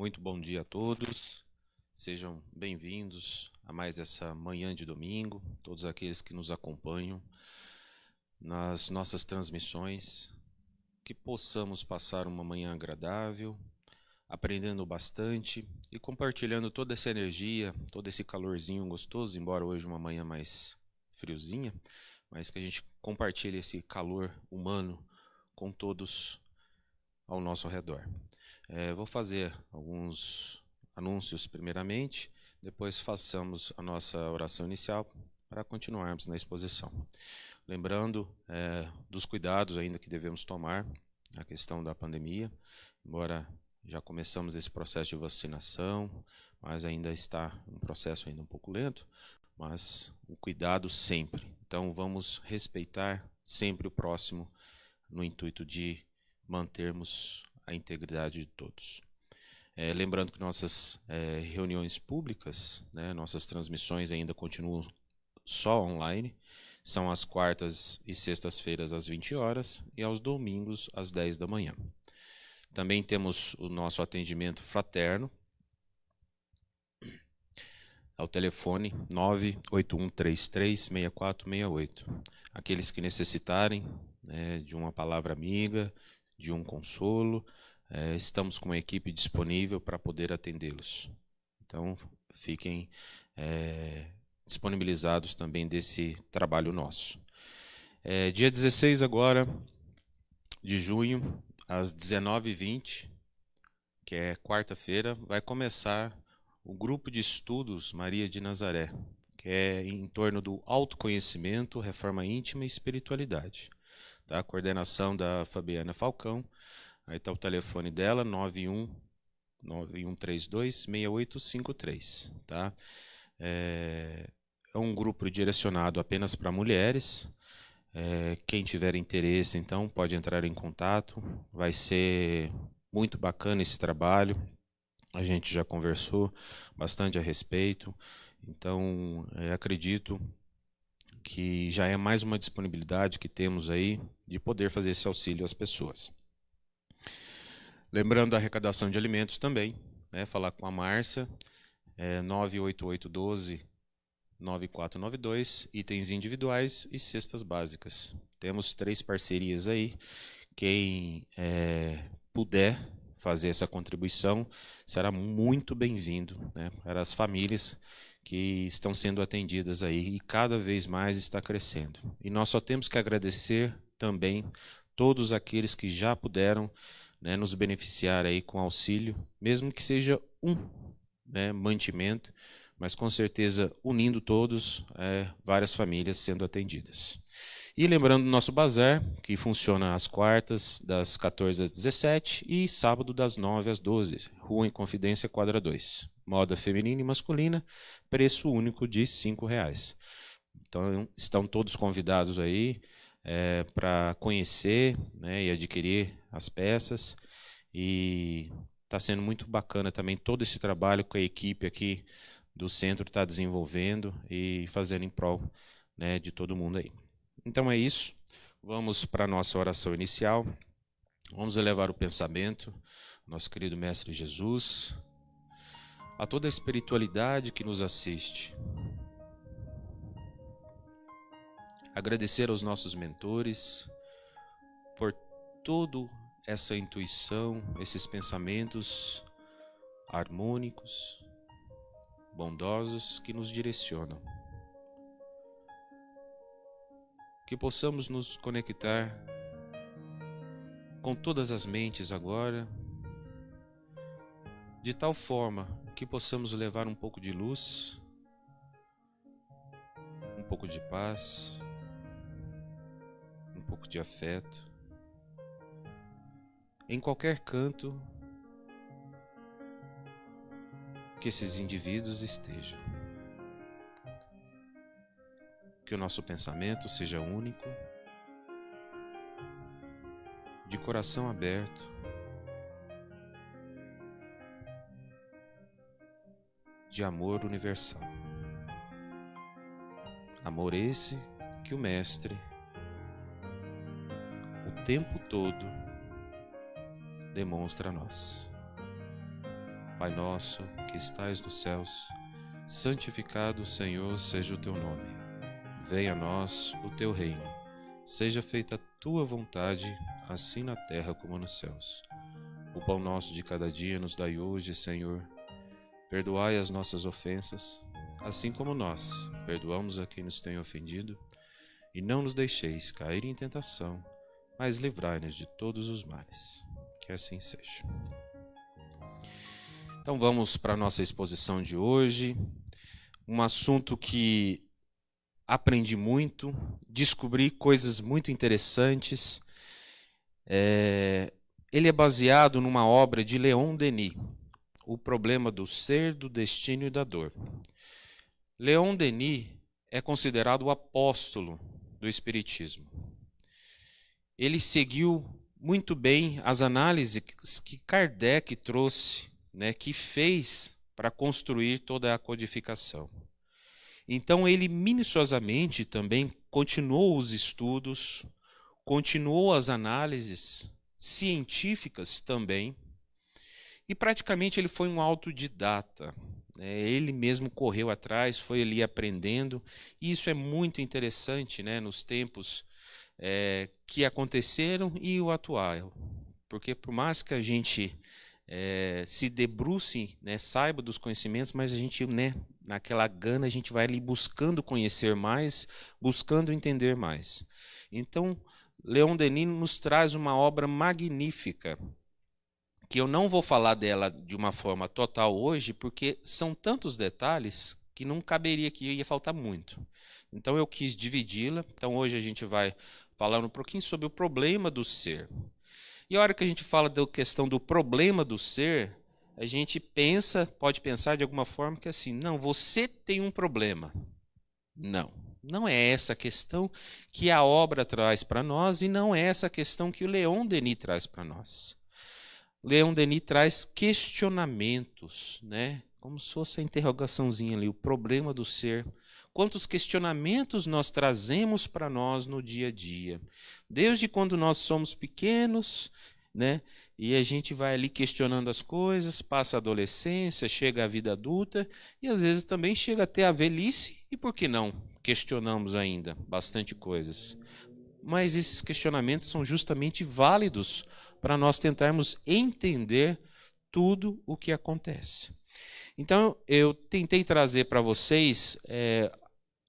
Muito bom dia a todos. Sejam bem-vindos a mais essa manhã de domingo, todos aqueles que nos acompanham nas nossas transmissões, que possamos passar uma manhã agradável, aprendendo bastante e compartilhando toda essa energia, todo esse calorzinho gostoso, embora hoje uma manhã mais friozinha, mas que a gente compartilhe esse calor humano com todos ao nosso redor. É, vou fazer alguns anúncios primeiramente, depois façamos a nossa oração inicial para continuarmos na exposição. Lembrando é, dos cuidados ainda que devemos tomar na questão da pandemia, embora já começamos esse processo de vacinação, mas ainda está um processo ainda um pouco lento, mas o cuidado sempre. Então vamos respeitar sempre o próximo no intuito de mantermos a integridade de todos. É, lembrando que nossas é, reuniões públicas, né, nossas transmissões ainda continuam só online, são às quartas e sextas-feiras às 20 horas e aos domingos às 10 da manhã. Também temos o nosso atendimento fraterno ao telefone 981336468. Aqueles que necessitarem né, de uma palavra amiga, de um consolo, é, estamos com uma equipe disponível para poder atendê-los. Então, fiquem é, disponibilizados também desse trabalho nosso. É, dia 16 agora de junho, às 19h20, que é quarta-feira, vai começar o grupo de estudos Maria de Nazaré, que é em torno do autoconhecimento, reforma íntima e espiritualidade. Tá? A coordenação da Fabiana Falcão. Aí está o telefone dela, 91 9132 6853. Tá? É, é um grupo direcionado apenas para mulheres. É, quem tiver interesse, então, pode entrar em contato. Vai ser muito bacana esse trabalho. A gente já conversou bastante a respeito. Então, é, acredito que já é mais uma disponibilidade que temos aí de poder fazer esse auxílio às pessoas. Lembrando a arrecadação de alimentos também, né, falar com a Márcia, é 98812 9492, itens individuais e cestas básicas. Temos três parcerias aí. Quem é, puder fazer essa contribuição será muito bem-vindo né, para as famílias que estão sendo atendidas aí e cada vez mais está crescendo. E nós só temos que agradecer também todos aqueles que já puderam né, nos beneficiar aí com auxílio, mesmo que seja um né, mantimento, mas com certeza unindo todos, é, várias famílias sendo atendidas. E lembrando do nosso bazar, que funciona às quartas, das 14 às 17 e sábado das 9 às 12, Rua Inconfidência, quadra 2. Moda feminina e masculina, preço único de R$ reais. Então estão todos convidados aí é, para conhecer né, e adquirir as peças. E está sendo muito bacana também todo esse trabalho com a equipe aqui do centro está desenvolvendo e fazendo em prol né, de todo mundo aí. Então é isso. Vamos para a nossa oração inicial. Vamos elevar o pensamento, nosso querido Mestre Jesus, a toda a espiritualidade que nos assiste. Agradecer aos nossos mentores por toda essa intuição, esses pensamentos harmônicos, bondosos que nos direcionam. Que possamos nos conectar com todas as mentes agora, de tal forma que possamos levar um pouco de luz, um pouco de paz, pouco de afeto, em qualquer canto que esses indivíduos estejam. Que o nosso pensamento seja único, de coração aberto, de amor universal. Amor esse que o Mestre, tempo todo, demonstra a nós. Pai nosso, que estais nos céus, santificado, Senhor, seja o teu nome. Venha a nós o teu reino. Seja feita a tua vontade, assim na terra como nos céus. O pão nosso de cada dia nos dai hoje, Senhor. Perdoai as nossas ofensas, assim como nós perdoamos a quem nos tem ofendido, e não nos deixeis cair em tentação, mas livrai-nos de todos os males. Que assim seja. Então vamos para a nossa exposição de hoje. Um assunto que aprendi muito, descobri coisas muito interessantes. É, ele é baseado numa obra de Leon Denis, O Problema do Ser, do Destino e da Dor. Leon Denis é considerado o apóstolo do Espiritismo. Ele seguiu muito bem as análises que Kardec trouxe, né, que fez para construir toda a codificação. Então ele minuciosamente também continuou os estudos, continuou as análises científicas também, e praticamente ele foi um autodidata. É, ele mesmo correu atrás, foi ali aprendendo. E isso é muito interessante né, nos tempos é, que aconteceram e o atual. Porque por mais que a gente é, se debruce, né, saiba dos conhecimentos, mas a gente, né, naquela gana, a gente vai ali buscando conhecer mais, buscando entender mais. Então, Leon Denis nos traz uma obra magnífica que eu não vou falar dela de uma forma total hoje, porque são tantos detalhes que não caberia aqui, ia faltar muito. Então eu quis dividi-la. Então hoje a gente vai falar um pouquinho sobre o problema do ser. E a hora que a gente fala da questão do problema do ser, a gente pensa, pode pensar de alguma forma que é assim, não, você tem um problema. Não, não é essa a questão que a obra traz para nós e não é essa a questão que o Leon Denis traz para nós. Leon Denis traz questionamentos, né? Como se fosse a interrogaçãozinha ali, o problema do ser. Quantos questionamentos nós trazemos para nós no dia a dia? Desde quando nós somos pequenos, né? E a gente vai ali questionando as coisas, passa a adolescência, chega a vida adulta e às vezes também chega até a velhice e por que não? Questionamos ainda bastante coisas. Mas esses questionamentos são justamente válidos para nós tentarmos entender tudo o que acontece. Então, eu tentei trazer para vocês é,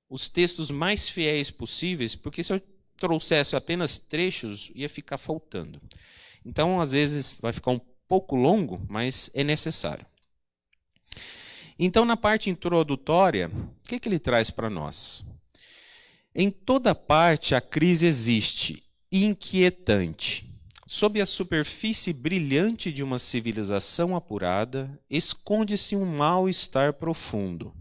os textos mais fiéis possíveis, porque se eu trouxesse apenas trechos, ia ficar faltando. Então, às vezes, vai ficar um pouco longo, mas é necessário. Então, na parte introdutória, o que, que ele traz para nós? Em toda parte a crise existe, inquietante Sob a superfície brilhante de uma civilização apurada, esconde-se um mal-estar profundo.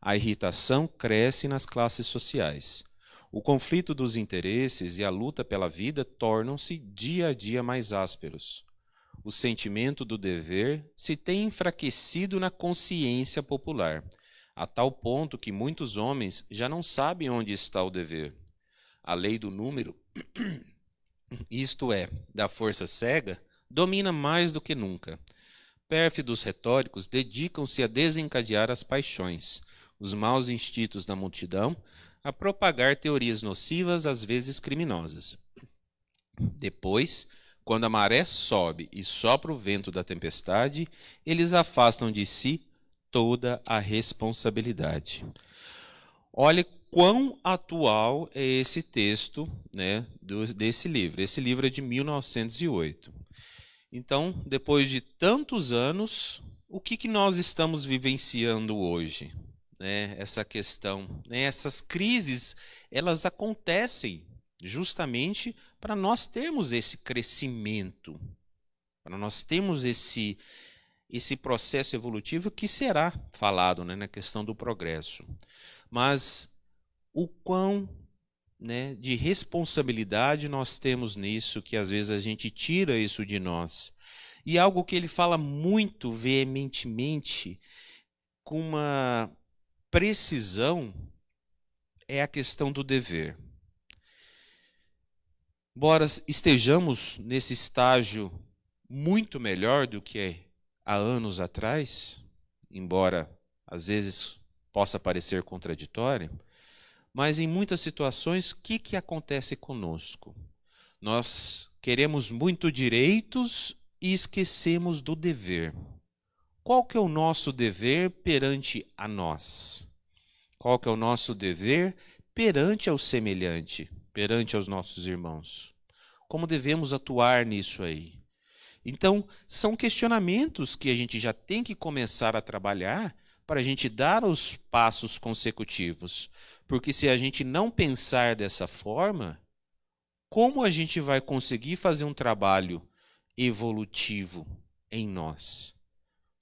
A irritação cresce nas classes sociais. O conflito dos interesses e a luta pela vida tornam-se dia a dia mais ásperos. O sentimento do dever se tem enfraquecido na consciência popular, a tal ponto que muitos homens já não sabem onde está o dever. A lei do número isto é, da força cega, domina mais do que nunca. Pérfidos retóricos dedicam-se a desencadear as paixões, os maus instintos da multidão, a propagar teorias nocivas, às vezes criminosas. Depois, quando a maré sobe e sopra o vento da tempestade, eles afastam de si toda a responsabilidade. Olhe quão atual é esse texto né, desse livro. Esse livro é de 1908. Então, depois de tantos anos, o que, que nós estamos vivenciando hoje? Né, essa questão, né, essas crises, elas acontecem justamente para nós termos esse crescimento, para nós termos esse, esse processo evolutivo que será falado né, na questão do progresso. Mas o quão né, de responsabilidade nós temos nisso, que às vezes a gente tira isso de nós. E algo que ele fala muito veementemente, com uma precisão, é a questão do dever. Embora estejamos nesse estágio muito melhor do que há anos atrás, embora às vezes possa parecer contraditório, mas em muitas situações, o que, que acontece conosco? Nós queremos muito direitos e esquecemos do dever. Qual que é o nosso dever perante a nós? Qual que é o nosso dever perante ao semelhante, perante aos nossos irmãos? Como devemos atuar nisso aí? Então, são questionamentos que a gente já tem que começar a trabalhar para a gente dar os passos consecutivos. Porque se a gente não pensar dessa forma, como a gente vai conseguir fazer um trabalho evolutivo em nós?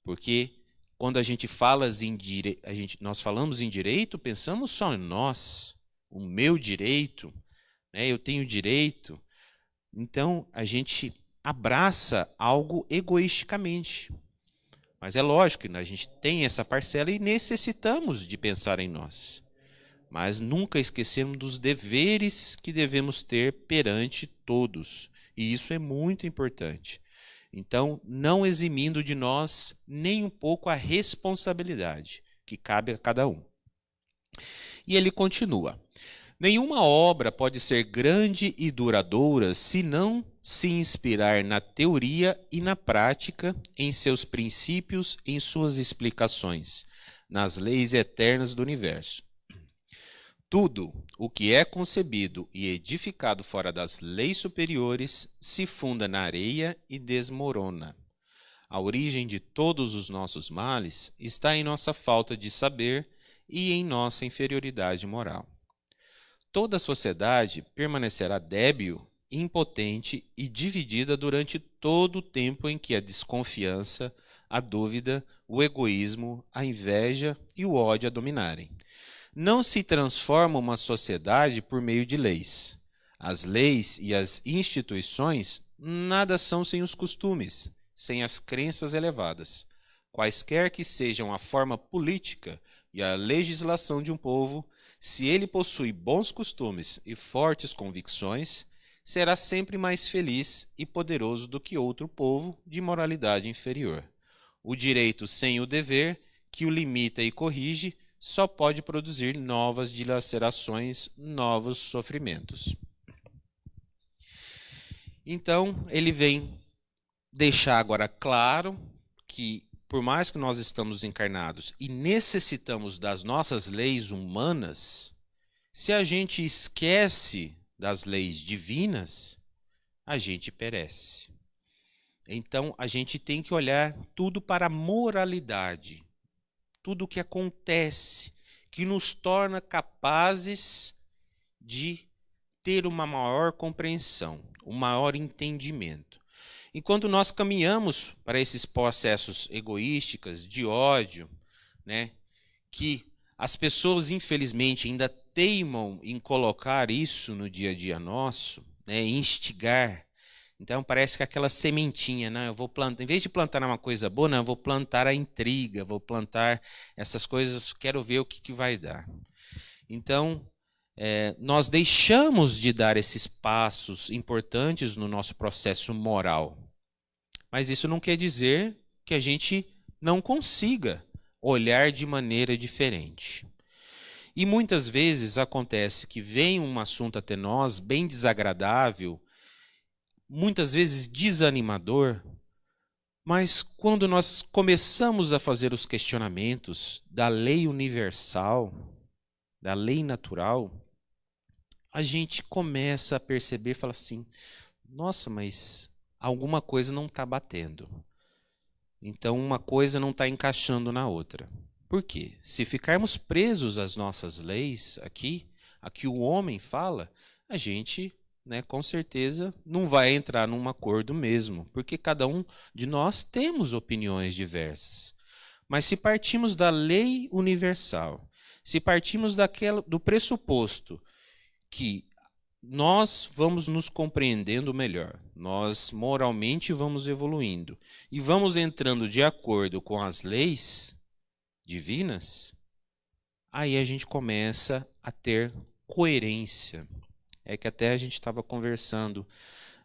Porque quando a gente fala em dire... a gente, nós falamos em direito, pensamos só em nós, o meu direito, né? eu tenho direito. Então a gente abraça algo egoisticamente. Mas é lógico que a gente tem essa parcela e necessitamos de pensar em nós. Mas nunca esquecemos dos deveres que devemos ter perante todos. E isso é muito importante. Então, não eximindo de nós nem um pouco a responsabilidade que cabe a cada um. E ele continua: Nenhuma obra pode ser grande e duradoura se não se inspirar na teoria e na prática, em seus princípios, em suas explicações, nas leis eternas do universo. Tudo o que é concebido e edificado fora das leis superiores se funda na areia e desmorona. A origem de todos os nossos males está em nossa falta de saber e em nossa inferioridade moral toda a sociedade permanecerá débil, impotente e dividida durante todo o tempo em que a desconfiança, a dúvida, o egoísmo, a inveja e o ódio a dominarem. Não se transforma uma sociedade por meio de leis. As leis e as instituições nada são sem os costumes, sem as crenças elevadas. Quaisquer que sejam a forma política e a legislação de um povo, se ele possui bons costumes e fortes convicções, será sempre mais feliz e poderoso do que outro povo de moralidade inferior. O direito sem o dever, que o limita e corrige, só pode produzir novas dilacerações, novos sofrimentos. Então, ele vem deixar agora claro que por mais que nós estamos encarnados e necessitamos das nossas leis humanas, se a gente esquece das leis divinas, a gente perece. Então a gente tem que olhar tudo para a moralidade, tudo o que acontece, que nos torna capazes de ter uma maior compreensão, um maior entendimento. Enquanto nós caminhamos para esses processos egoísticos, de ódio, né, que as pessoas, infelizmente, ainda teimam em colocar isso no dia a dia nosso, né, instigar. Então parece que aquela sementinha, né, eu vou plantar, em vez de plantar uma coisa boa, não, eu vou plantar a intriga, vou plantar essas coisas, quero ver o que, que vai dar. Então, é, nós deixamos de dar esses passos importantes no nosso processo moral. Mas isso não quer dizer que a gente não consiga olhar de maneira diferente. E muitas vezes acontece que vem um assunto até nós bem desagradável, muitas vezes desanimador, mas quando nós começamos a fazer os questionamentos da lei universal, da lei natural, a gente começa a perceber, fala assim: nossa, mas alguma coisa não está batendo. Então, uma coisa não está encaixando na outra. Por quê? Se ficarmos presos às nossas leis aqui, a que o homem fala, a gente, né, com certeza, não vai entrar num acordo mesmo, porque cada um de nós temos opiniões diversas. Mas se partimos da lei universal, se partimos daquela, do pressuposto que nós vamos nos compreendendo melhor, nós moralmente vamos evoluindo e vamos entrando de acordo com as leis divinas, aí a gente começa a ter coerência. É que até a gente estava conversando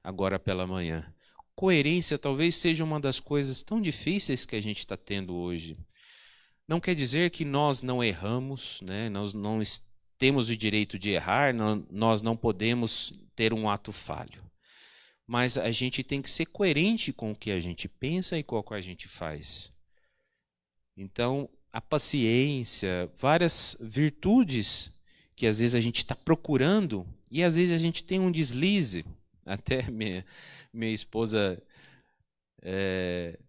agora pela manhã. coerência talvez seja uma das coisas tão difíceis que a gente está tendo hoje. Não quer dizer que nós não erramos, né? nós não temos o direito de errar, nós não podemos ter um ato falho. Mas a gente tem que ser coerente com o que a gente pensa e com o que a gente faz. Então, a paciência, várias virtudes que às vezes a gente está procurando e às vezes a gente tem um deslize. Até minha, minha esposa é,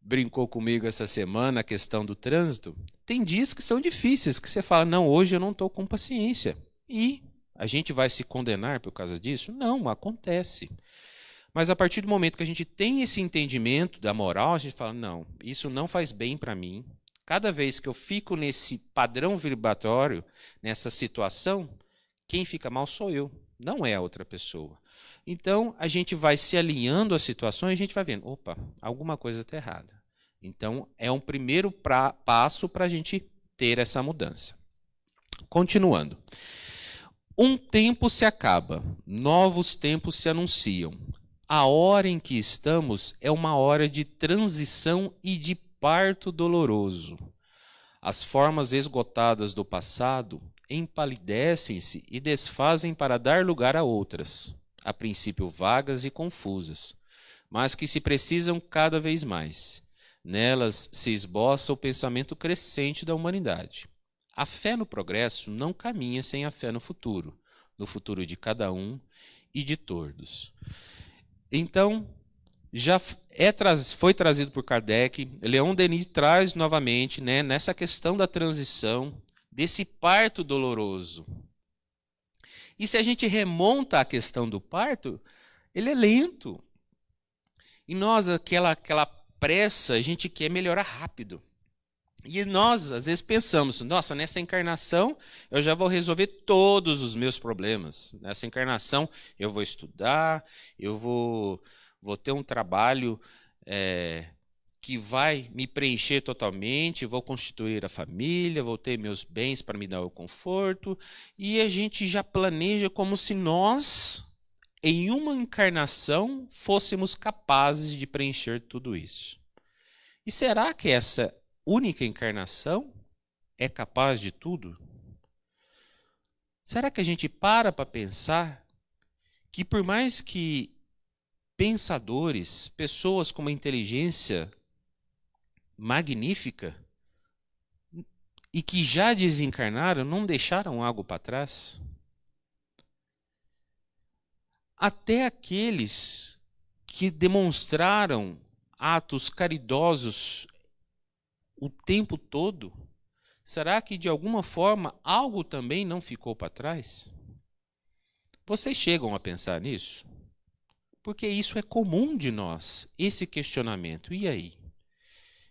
brincou comigo essa semana a questão do trânsito. Tem dias que são difíceis, que você fala, não, hoje eu não estou com paciência. E a gente vai se condenar por causa disso? Não, acontece. Mas a partir do momento que a gente tem esse entendimento da moral, a gente fala: não, isso não faz bem para mim. Cada vez que eu fico nesse padrão vibratório, nessa situação, quem fica mal sou eu, não é a outra pessoa. Então, a gente vai se alinhando às situações e a gente vai vendo: opa, alguma coisa está errada. Então, é um primeiro pra, passo para a gente ter essa mudança. Continuando. Um tempo se acaba, novos tempos se anunciam a hora em que estamos é uma hora de transição e de parto doloroso. As formas esgotadas do passado empalidecem-se e desfazem para dar lugar a outras, a princípio vagas e confusas, mas que se precisam cada vez mais. Nelas se esboça o pensamento crescente da humanidade. A fé no progresso não caminha sem a fé no futuro, no futuro de cada um e de todos. Então, já é, foi trazido por Kardec, Leon Denis traz novamente né, nessa questão da transição, desse parto doloroso. E se a gente remonta a questão do parto, ele é lento. E nós, aquela, aquela pressa, a gente quer melhorar rápido. E nós, às vezes, pensamos: nossa, nessa encarnação eu já vou resolver todos os meus problemas. Nessa encarnação eu vou estudar, eu vou, vou ter um trabalho é, que vai me preencher totalmente, vou constituir a família, vou ter meus bens para me dar o conforto. E a gente já planeja como se nós, em uma encarnação, fôssemos capazes de preencher tudo isso. E será que essa única encarnação é capaz de tudo? Será que a gente para para pensar que, por mais que pensadores, pessoas com uma inteligência magnífica e que já desencarnaram, não deixaram algo para trás? Até aqueles que demonstraram atos caridosos o tempo todo? Será que de alguma forma algo também não ficou para trás? Vocês chegam a pensar nisso? Porque isso é comum de nós, esse questionamento. E aí?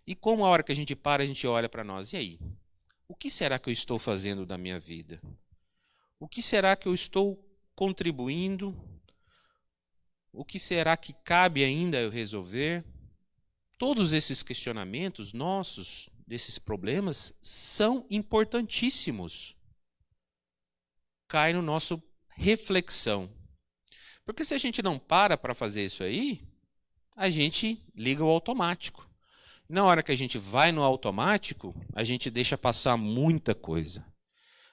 E como a hora que a gente para, a gente olha para nós, e aí? O que será que eu estou fazendo da minha vida? O que será que eu estou contribuindo? O que será que cabe ainda eu resolver? Todos esses questionamentos nossos, desses problemas, são importantíssimos. Cai no nosso reflexão. Porque se a gente não para para fazer isso aí, a gente liga o automático. Na hora que a gente vai no automático, a gente deixa passar muita coisa.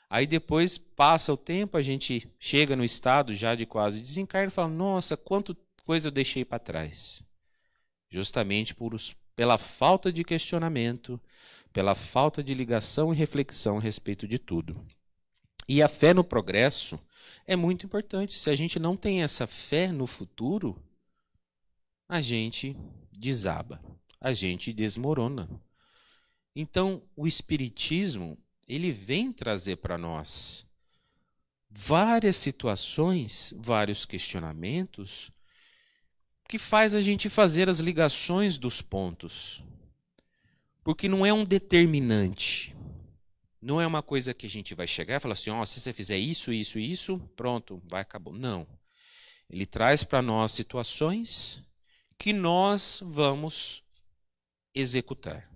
Aí depois passa o tempo, a gente chega no estado já de quase desencarno e fala: Nossa, quanto coisa eu deixei para trás justamente por os, pela falta de questionamento, pela falta de ligação e reflexão a respeito de tudo. E a fé no progresso é muito importante. Se a gente não tem essa fé no futuro, a gente desaba, a gente desmorona. Então, o espiritismo, ele vem trazer para nós várias situações, vários questionamentos que faz a gente fazer as ligações dos pontos. Porque não é um determinante. Não é uma coisa que a gente vai chegar e falar assim: oh, se você fizer isso, isso, isso, pronto, vai acabar. Não. Ele traz para nós situações que nós vamos executar.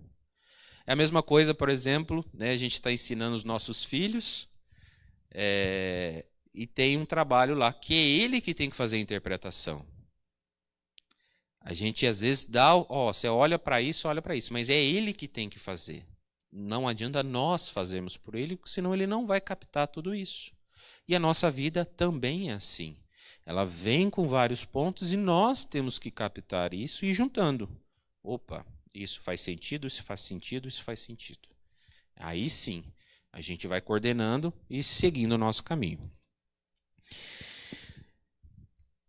É a mesma coisa, por exemplo, né, a gente está ensinando os nossos filhos é, e tem um trabalho lá que é ele que tem que fazer a interpretação. A gente às vezes dá, ó, você olha para isso, olha para isso, mas é ele que tem que fazer. Não adianta nós fazermos por ele, senão ele não vai captar tudo isso. E a nossa vida também é assim. Ela vem com vários pontos e nós temos que captar isso e ir juntando. Opa, isso faz sentido, isso faz sentido, isso faz sentido. Aí sim, a gente vai coordenando e seguindo o nosso caminho.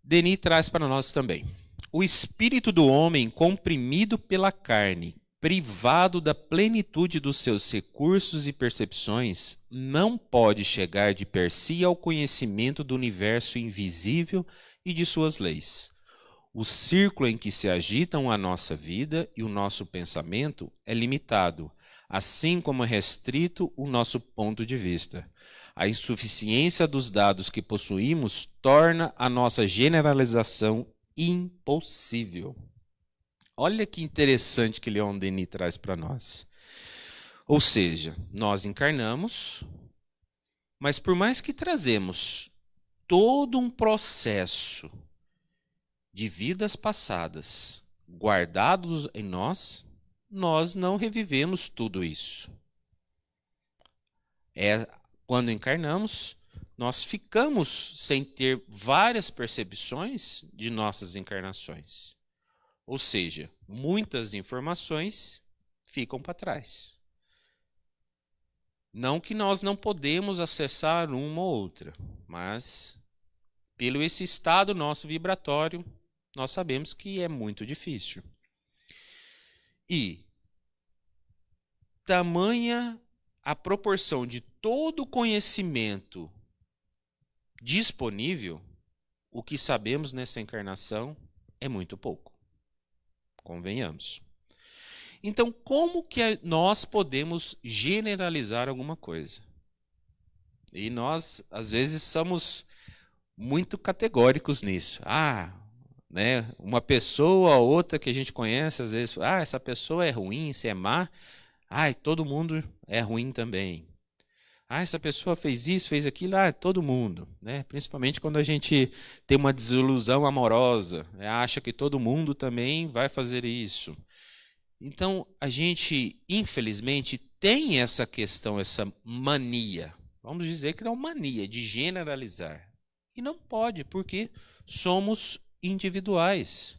Denis traz para nós também. O espírito do homem comprimido pela carne, privado da plenitude dos seus recursos e percepções, não pode chegar de per si ao conhecimento do universo invisível e de suas leis. O círculo em que se agitam a nossa vida e o nosso pensamento é limitado, assim como é restrito o nosso ponto de vista. A insuficiência dos dados que possuímos torna a nossa generalização impossível. Olha que interessante que Leon Denis traz para nós. Ou seja, nós encarnamos, mas por mais que trazemos todo um processo de vidas passadas guardados em nós, nós não revivemos tudo isso. É quando encarnamos, nós ficamos sem ter várias percepções de nossas encarnações. Ou seja, muitas informações ficam para trás. Não que nós não podemos acessar uma ou outra, mas pelo esse estado nosso vibratório, nós sabemos que é muito difícil. E tamanha a proporção de todo o conhecimento disponível, o que sabemos nessa encarnação é muito pouco. Convenhamos. Então, como que nós podemos generalizar alguma coisa? E nós, às vezes, somos muito categóricos nisso. Ah, né, uma pessoa ou outra que a gente conhece, às vezes, ah, essa pessoa é ruim, se é má, ai, todo mundo é ruim também. Ah, essa pessoa fez isso, fez aquilo, ah, todo mundo, né? Principalmente quando a gente tem uma desilusão amorosa, né? acha que todo mundo também vai fazer isso. Então, a gente, infelizmente, tem essa questão, essa mania, vamos dizer que é uma mania de generalizar. E não pode, porque somos individuais.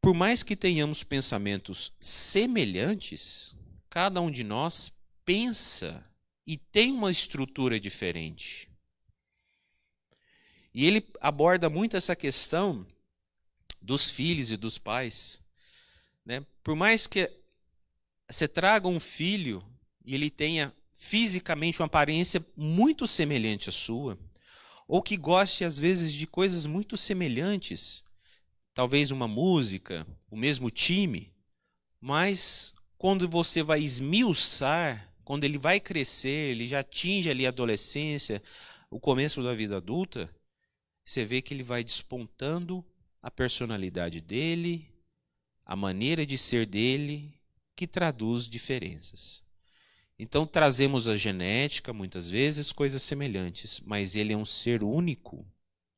Por mais que tenhamos pensamentos semelhantes, cada um de nós pensa e tem uma estrutura diferente. E ele aborda muito essa questão dos filhos e dos pais. Né? Por mais que você traga um filho e ele tenha fisicamente uma aparência muito semelhante à sua, ou que goste às vezes de coisas muito semelhantes, talvez uma música, o mesmo time, mas quando você vai esmiuçar quando ele vai crescer, ele já atinge ali a adolescência, o começo da vida adulta, você vê que ele vai despontando a personalidade dele, a maneira de ser dele, que traduz diferenças. Então trazemos a genética, muitas vezes, coisas semelhantes, mas ele é um ser único,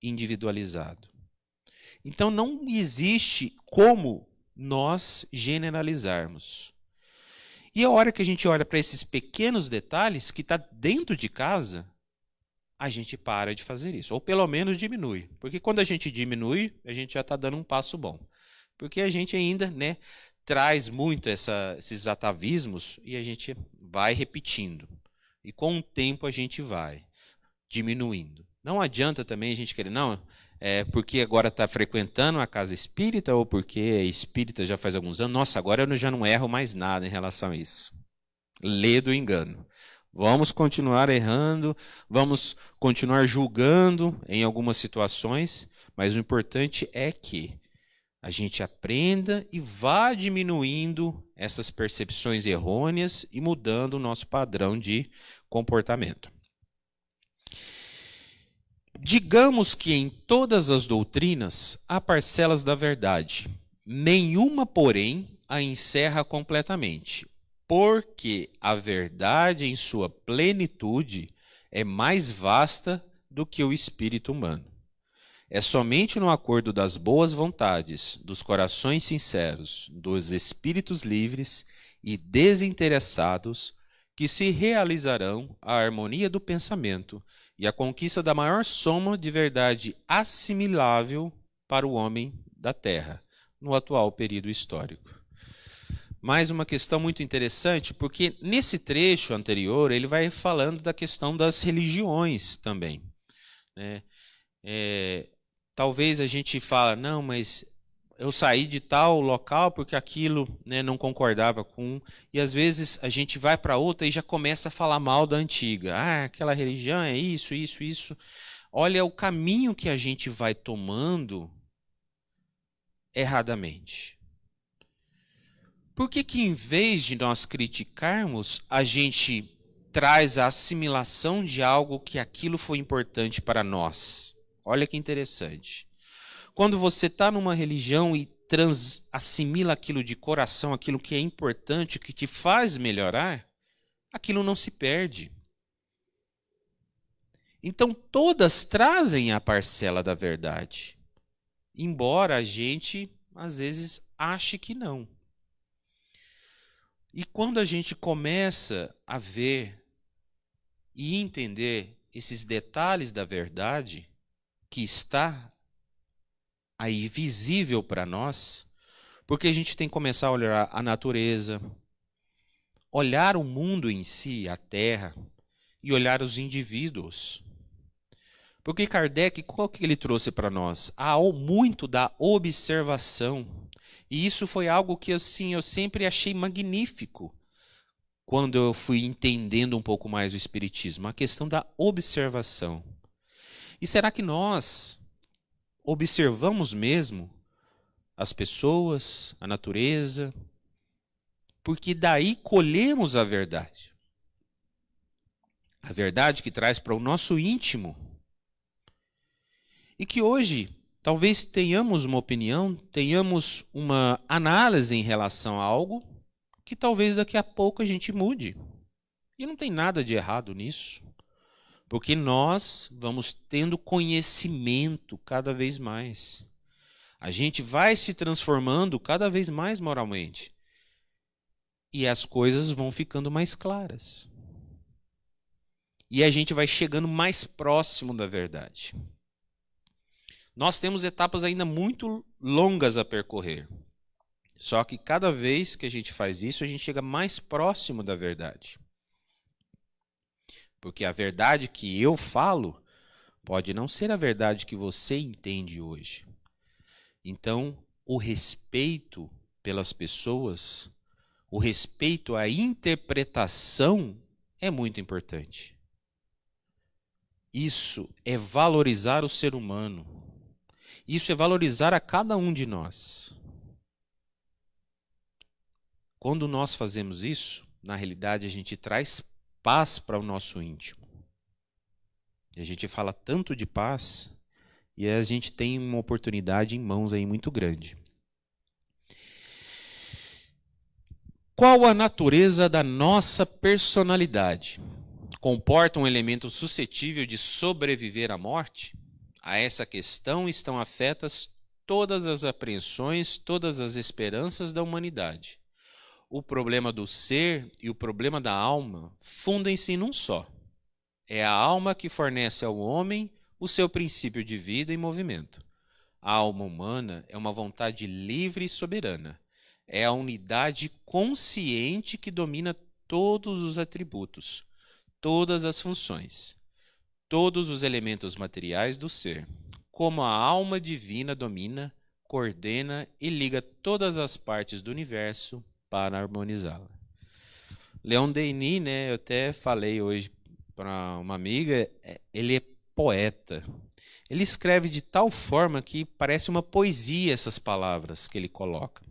individualizado. Então não existe como nós generalizarmos. E a hora que a gente olha para esses pequenos detalhes que está dentro de casa, a gente para de fazer isso, ou pelo menos diminui. Porque quando a gente diminui, a gente já está dando um passo bom. Porque a gente ainda né, traz muito essa, esses atavismos e a gente vai repetindo. E com o tempo a gente vai diminuindo. Não adianta também a gente querer, não, é, porque agora está frequentando a casa espírita ou porque é espírita já faz alguns anos. Nossa, agora eu já não erro mais nada em relação a isso. Lê do engano. Vamos continuar errando, vamos continuar julgando em algumas situações, mas o importante é que a gente aprenda e vá diminuindo essas percepções errôneas e mudando o nosso padrão de comportamento. Digamos que em todas as doutrinas há parcelas da verdade, nenhuma, porém, a encerra completamente, porque a verdade em sua plenitude é mais vasta do que o espírito humano. É somente no acordo das boas vontades, dos corações sinceros, dos espíritos livres e desinteressados que se realizarão a harmonia do pensamento e a conquista da maior soma de verdade assimilável para o homem da Terra, no atual período histórico. Mais uma questão muito interessante, porque nesse trecho anterior ele vai falando da questão das religiões também. Né? É, talvez a gente fala, não, mas eu saí de tal local porque aquilo né, não concordava com. E às vezes a gente vai para outra e já começa a falar mal da antiga. Ah, aquela religião é isso, isso, isso. Olha o caminho que a gente vai tomando erradamente. Por que, que em vez de nós criticarmos, a gente traz a assimilação de algo que aquilo foi importante para nós? Olha que interessante. Quando você está numa religião e trans, assimila aquilo de coração, aquilo que é importante, que te faz melhorar, aquilo não se perde. Então todas trazem a parcela da verdade, embora a gente às vezes ache que não. E quando a gente começa a ver e entender esses detalhes da verdade que está aí visível para nós, porque a gente tem que começar a olhar a natureza, olhar o mundo em si, a terra, e olhar os indivíduos. Porque Kardec, qual que ele trouxe para nós? Há muito da observação. E isso foi algo que assim, eu sempre achei magnífico quando eu fui entendendo um pouco mais o Espiritismo, a questão da observação. E será que nós observamos mesmo as pessoas, a natureza? Porque daí colhemos a verdade. A verdade que traz para o nosso íntimo. E que hoje Talvez tenhamos uma opinião, tenhamos uma análise em relação a algo que talvez daqui a pouco a gente mude. E não tem nada de errado nisso. Porque nós vamos tendo conhecimento cada vez mais. A gente vai se transformando cada vez mais moralmente. E as coisas vão ficando mais claras. E a gente vai chegando mais próximo da verdade. Nós temos etapas ainda muito longas a percorrer. Só que cada vez que a gente faz isso, a gente chega mais próximo da verdade. Porque a verdade que eu falo pode não ser a verdade que você entende hoje. Então, o respeito pelas pessoas, o respeito à interpretação é muito importante. Isso é valorizar o ser humano. Isso é valorizar a cada um de nós. Quando nós fazemos isso, na realidade a gente traz paz para o nosso íntimo. E a gente fala tanto de paz e a gente tem uma oportunidade em mãos aí muito grande. Qual a natureza da nossa personalidade? Comporta um elemento suscetível de sobreviver à morte? A essa questão estão afetas todas as apreensões, todas as esperanças da humanidade. O problema do ser e o problema da alma fundem-se num só. É a alma que fornece ao homem o seu princípio de vida e movimento. A alma humana é uma vontade livre e soberana. É a unidade consciente que domina todos os atributos, todas as funções todos os elementos materiais do ser, como a alma divina domina, coordena e liga todas as partes do universo para harmonizá-la. Leon Denis, né, eu até falei hoje para uma amiga, é, ele é poeta. Ele escreve de tal forma que parece uma poesia essas palavras que ele coloca.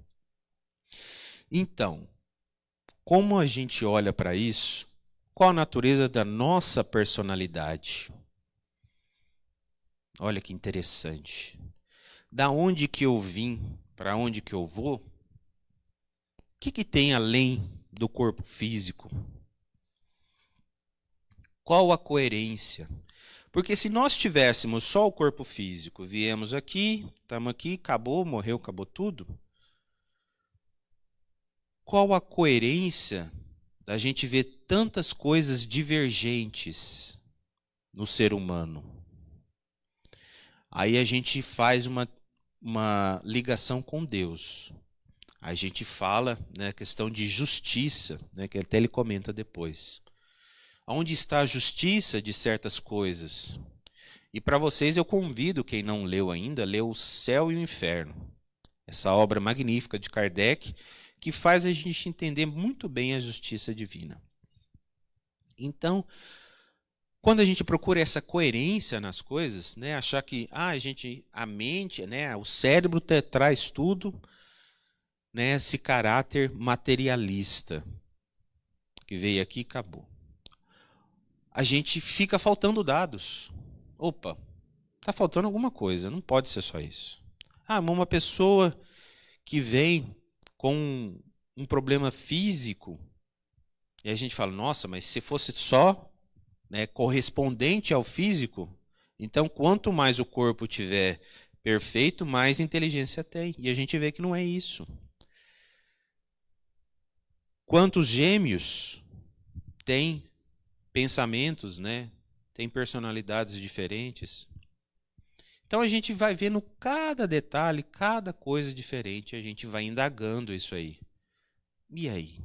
Então, como a gente olha para isso, qual a natureza da nossa personalidade? Olha que interessante. Da onde que eu vim, para onde que eu vou? Que, que tem além do corpo físico? Qual a coerência? Porque se nós tivéssemos só o corpo físico, viemos aqui, estamos aqui, acabou, morreu, acabou tudo. Qual a coerência da gente ver tantas coisas divergentes no ser humano? Aí a gente faz uma, uma ligação com Deus. A gente fala né, questão de justiça, né, que até ele comenta depois. Onde está a justiça de certas coisas? E para vocês eu convido quem não leu ainda, ler O Céu e o Inferno. Essa obra magnífica de Kardec, que faz a gente entender muito bem a justiça divina. Então, quando a gente procura essa coerência nas coisas, né, achar que ah, a gente a mente, né, o cérebro traz tudo, né, esse caráter materialista que veio aqui e acabou. A gente fica faltando dados. Opa, está faltando alguma coisa, não pode ser só isso. Ah, uma pessoa que vem com um problema físico, e a gente fala, nossa, mas se fosse só né, correspondente ao físico, então quanto mais o corpo tiver perfeito, mais inteligência tem. E a gente vê que não é isso. Quantos gêmeos têm pensamentos, né? Tem personalidades diferentes. Então a gente vai vendo cada detalhe, cada coisa diferente, a gente vai indagando isso aí. E aí?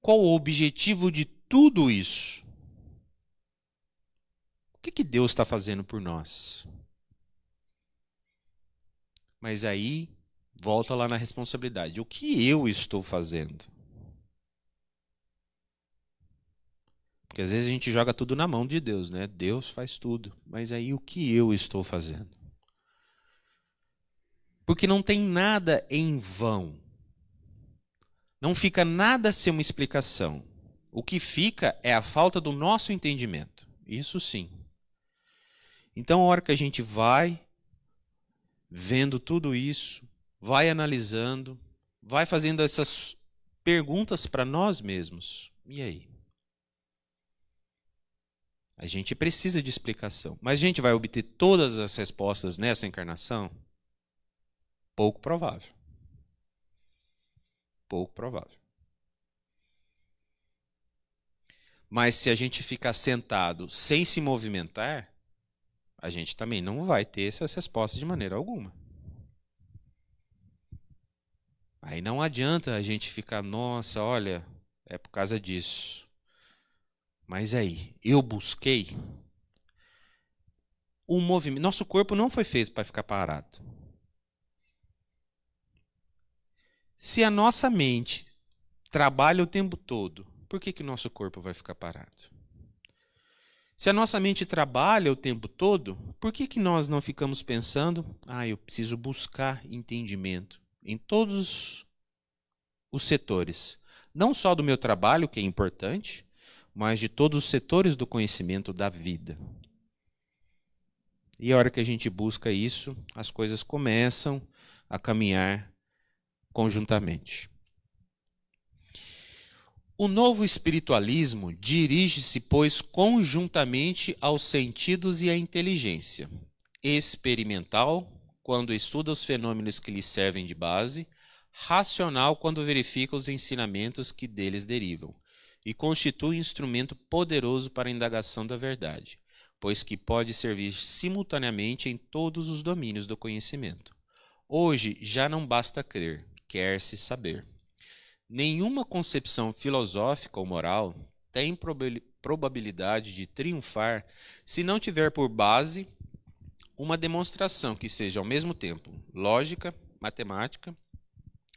Qual o objetivo de tudo isso? O que, que Deus está fazendo por nós? Mas aí, volta lá na responsabilidade. O que eu estou fazendo? Porque às vezes a gente joga tudo na mão de Deus, né? Deus faz tudo. Mas aí o que eu estou fazendo? Porque não tem nada em vão. Não fica nada sem uma explicação. O que fica é a falta do nosso entendimento. Isso sim. Então, a hora que a gente vai vendo tudo isso, vai analisando, vai fazendo essas perguntas para nós mesmos. E aí? A gente precisa de explicação. Mas a gente vai obter todas as respostas nessa encarnação? Pouco provável. Pouco provável. Mas se a gente ficar sentado sem se movimentar, a gente também não vai ter essas respostas de maneira alguma. Aí não adianta a gente ficar, nossa, olha, é por causa disso. Mas aí, eu busquei o movimento. Nosso corpo não foi feito para ficar parado. Se a nossa mente trabalha o tempo todo, por que, que o nosso corpo vai ficar parado? Se a nossa mente trabalha o tempo todo, por que, que nós não ficamos pensando, ah, eu preciso buscar entendimento em todos os setores? Não só do meu trabalho, que é importante, mas de todos os setores do conhecimento da vida. E a hora que a gente busca isso, as coisas começam a caminhar conjuntamente. O novo espiritualismo dirige-se, pois, conjuntamente aos sentidos e à inteligência. Experimental, quando estuda os fenômenos que lhe servem de base, racional, quando verifica os ensinamentos que deles derivam, e constitui um instrumento poderoso para a indagação da verdade, pois que pode servir simultaneamente em todos os domínios do conhecimento. Hoje já não basta crer, quer-se saber. Nenhuma concepção filosófica ou moral tem probabilidade de triunfar se não tiver por base uma demonstração que seja ao mesmo tempo lógica, matemática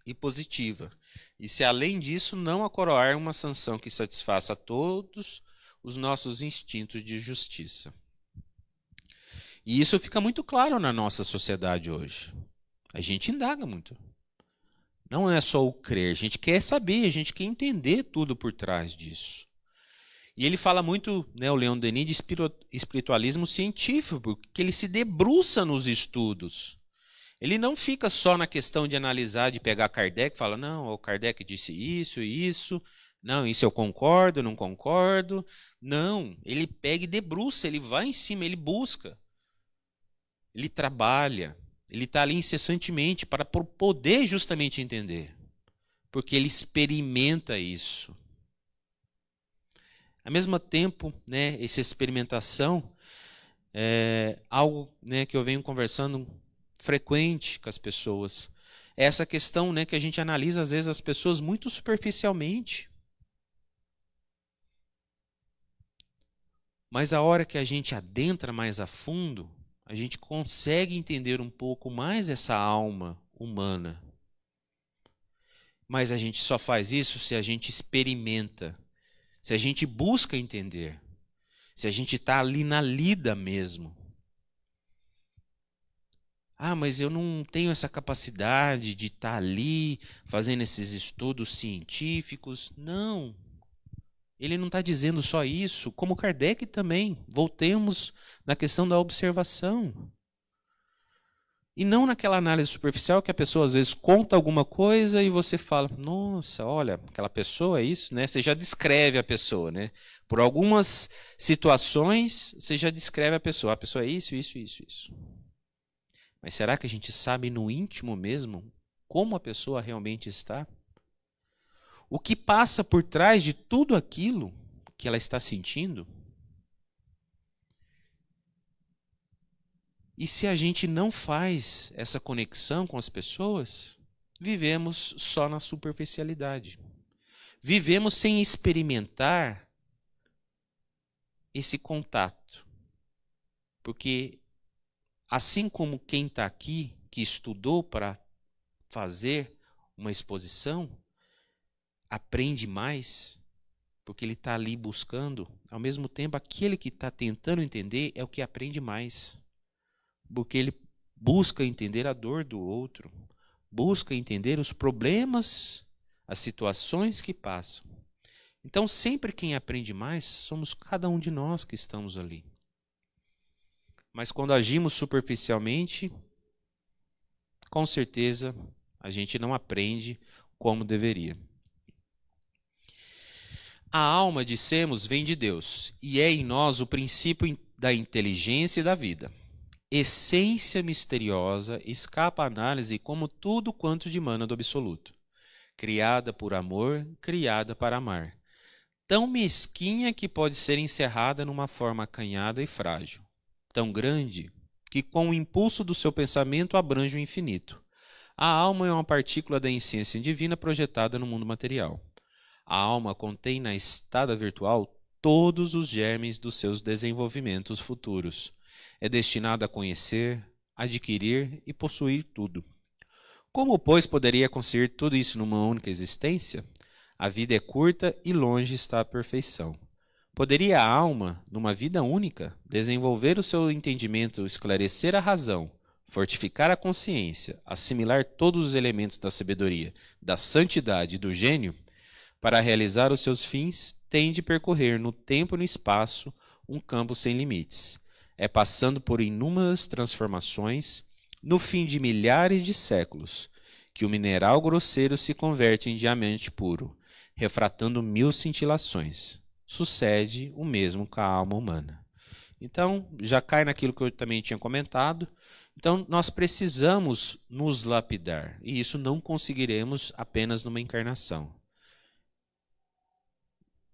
e positiva, e se além disso não acoroar uma sanção que satisfaça a todos os nossos instintos de justiça. E isso fica muito claro na nossa sociedade hoje. A gente indaga muito. Não é só o crer, a gente quer saber, a gente quer entender tudo por trás disso. E ele fala muito, né, o Leon Denis, de espiritualismo científico, porque ele se debruça nos estudos. Ele não fica só na questão de analisar, de pegar Kardec e fala, não, o Kardec disse isso e isso, Não, isso eu concordo, não concordo. Não, ele pega e debruça, ele vai em cima, ele busca. Ele trabalha, ele está ali incessantemente para poder justamente entender. Porque ele experimenta isso. Ao mesmo tempo, né, essa experimentação é algo né, que eu venho conversando frequente com as pessoas. É essa questão né, que a gente analisa, às vezes, as pessoas muito superficialmente. Mas a hora que a gente adentra mais a fundo, a gente consegue entender um pouco mais essa alma humana. Mas a gente só faz isso se a gente experimenta, se a gente busca entender, se a gente está ali na lida mesmo. Ah, mas eu não tenho essa capacidade de estar tá ali fazendo esses estudos científicos. Não, ele não está dizendo só isso, como Kardec também. Voltemos na questão da observação. E não naquela análise superficial que a pessoa às vezes conta alguma coisa e você fala: "Nossa, olha, aquela pessoa é isso", né? Você já descreve a pessoa, né? Por algumas situações, você já descreve a pessoa. A pessoa é isso, isso, isso, isso. Mas será que a gente sabe no íntimo mesmo como a pessoa realmente está? o que passa por trás de tudo aquilo que ela está sentindo. E se a gente não faz essa conexão com as pessoas, vivemos só na superficialidade. Vivemos sem experimentar esse contato. Porque, assim como quem está aqui, que estudou para fazer uma exposição, aprende mais, porque ele está ali buscando, ao mesmo tempo, aquele que está tentando entender é o que aprende mais, porque ele busca entender a dor do outro, busca entender os problemas, as situações que passam. Então, sempre quem aprende mais somos cada um de nós que estamos ali. Mas quando agimos superficialmente, com certeza a gente não aprende como deveria. A alma, dissemos, vem de Deus e é em nós o princípio da inteligência e da vida. Essência misteriosa, escapa à análise como tudo quanto dimana do absoluto. Criada por amor, criada para amar. Tão mesquinha que pode ser encerrada numa forma acanhada e frágil. Tão grande que com o impulso do seu pensamento abrange o infinito. A alma é uma partícula da essência divina projetada no mundo material. A alma contém na estada virtual todos os germes dos seus desenvolvimentos futuros. É destinada a conhecer, adquirir e possuir tudo. Como, pois, poderia conseguir tudo isso numa única existência? A vida é curta e longe está a perfeição. Poderia a alma, numa vida única, desenvolver o seu entendimento, esclarecer a razão, fortificar a consciência, assimilar todos os elementos da sabedoria, da santidade e do gênio? para realizar os seus fins, tem de percorrer no tempo e no espaço um campo sem limites. É passando por inúmeras transformações, no fim de milhares de séculos, que o mineral grosseiro se converte em diamante puro, refratando mil cintilações. Sucede o mesmo com a alma humana. Então, já cai naquilo que eu também tinha comentado. Então, nós precisamos nos lapidar, e isso não conseguiremos apenas numa encarnação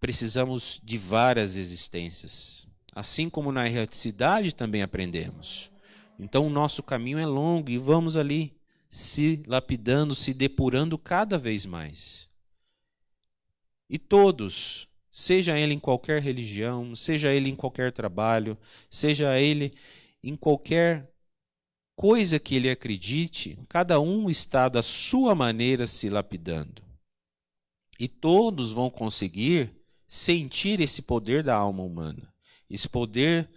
precisamos de várias existências. Assim como na erraticidade também aprendemos. Então o nosso caminho é longo e vamos ali se lapidando, se depurando cada vez mais. E todos, seja ele em qualquer religião, seja ele em qualquer trabalho, seja ele em qualquer coisa que ele acredite, cada um está da sua maneira se lapidando. E todos vão conseguir sentir esse poder da alma humana, esse poder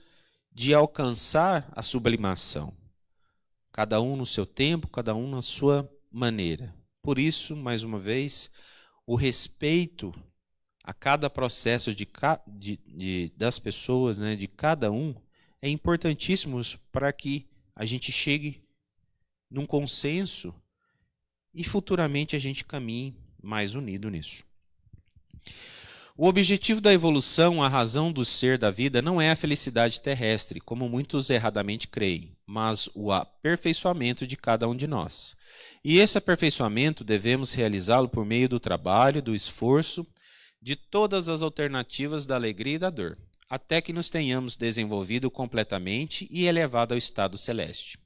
de alcançar a sublimação. Cada um no seu tempo, cada um na sua maneira. Por isso, mais uma vez, o respeito a cada processo de, de, de, das pessoas, né, de cada um, é importantíssimo para que a gente chegue num consenso e futuramente a gente caminhe mais unido nisso. O objetivo da evolução, a razão do ser da vida, não é a felicidade terrestre, como muitos erradamente creem, mas o aperfeiçoamento de cada um de nós. E esse aperfeiçoamento devemos realizá-lo por meio do trabalho, do esforço, de todas as alternativas da alegria e da dor, até que nos tenhamos desenvolvido completamente e elevado ao estado celeste.